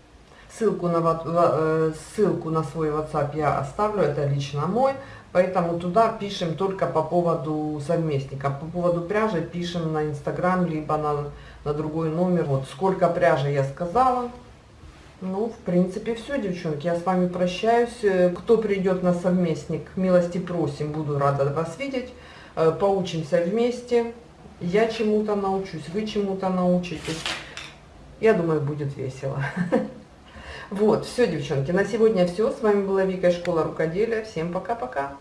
ссылку, на, ссылку на свой WhatsApp я оставлю, это лично мой. Поэтому туда пишем только по поводу совместника. По поводу пряжи пишем на Инстаграм, либо на, на другой номер. Вот сколько пряжи я сказала. Ну, в принципе, все, девчонки. Я с вами прощаюсь. Кто придет на совместник, милости просим. Буду рада вас видеть. Э, поучимся вместе. Я чему-то научусь, вы чему-то научитесь. Я думаю, будет весело. [laughs] Вот, все, девчонки, на сегодня все. С вами была Вика из Школа Рукоделия. Всем пока-пока.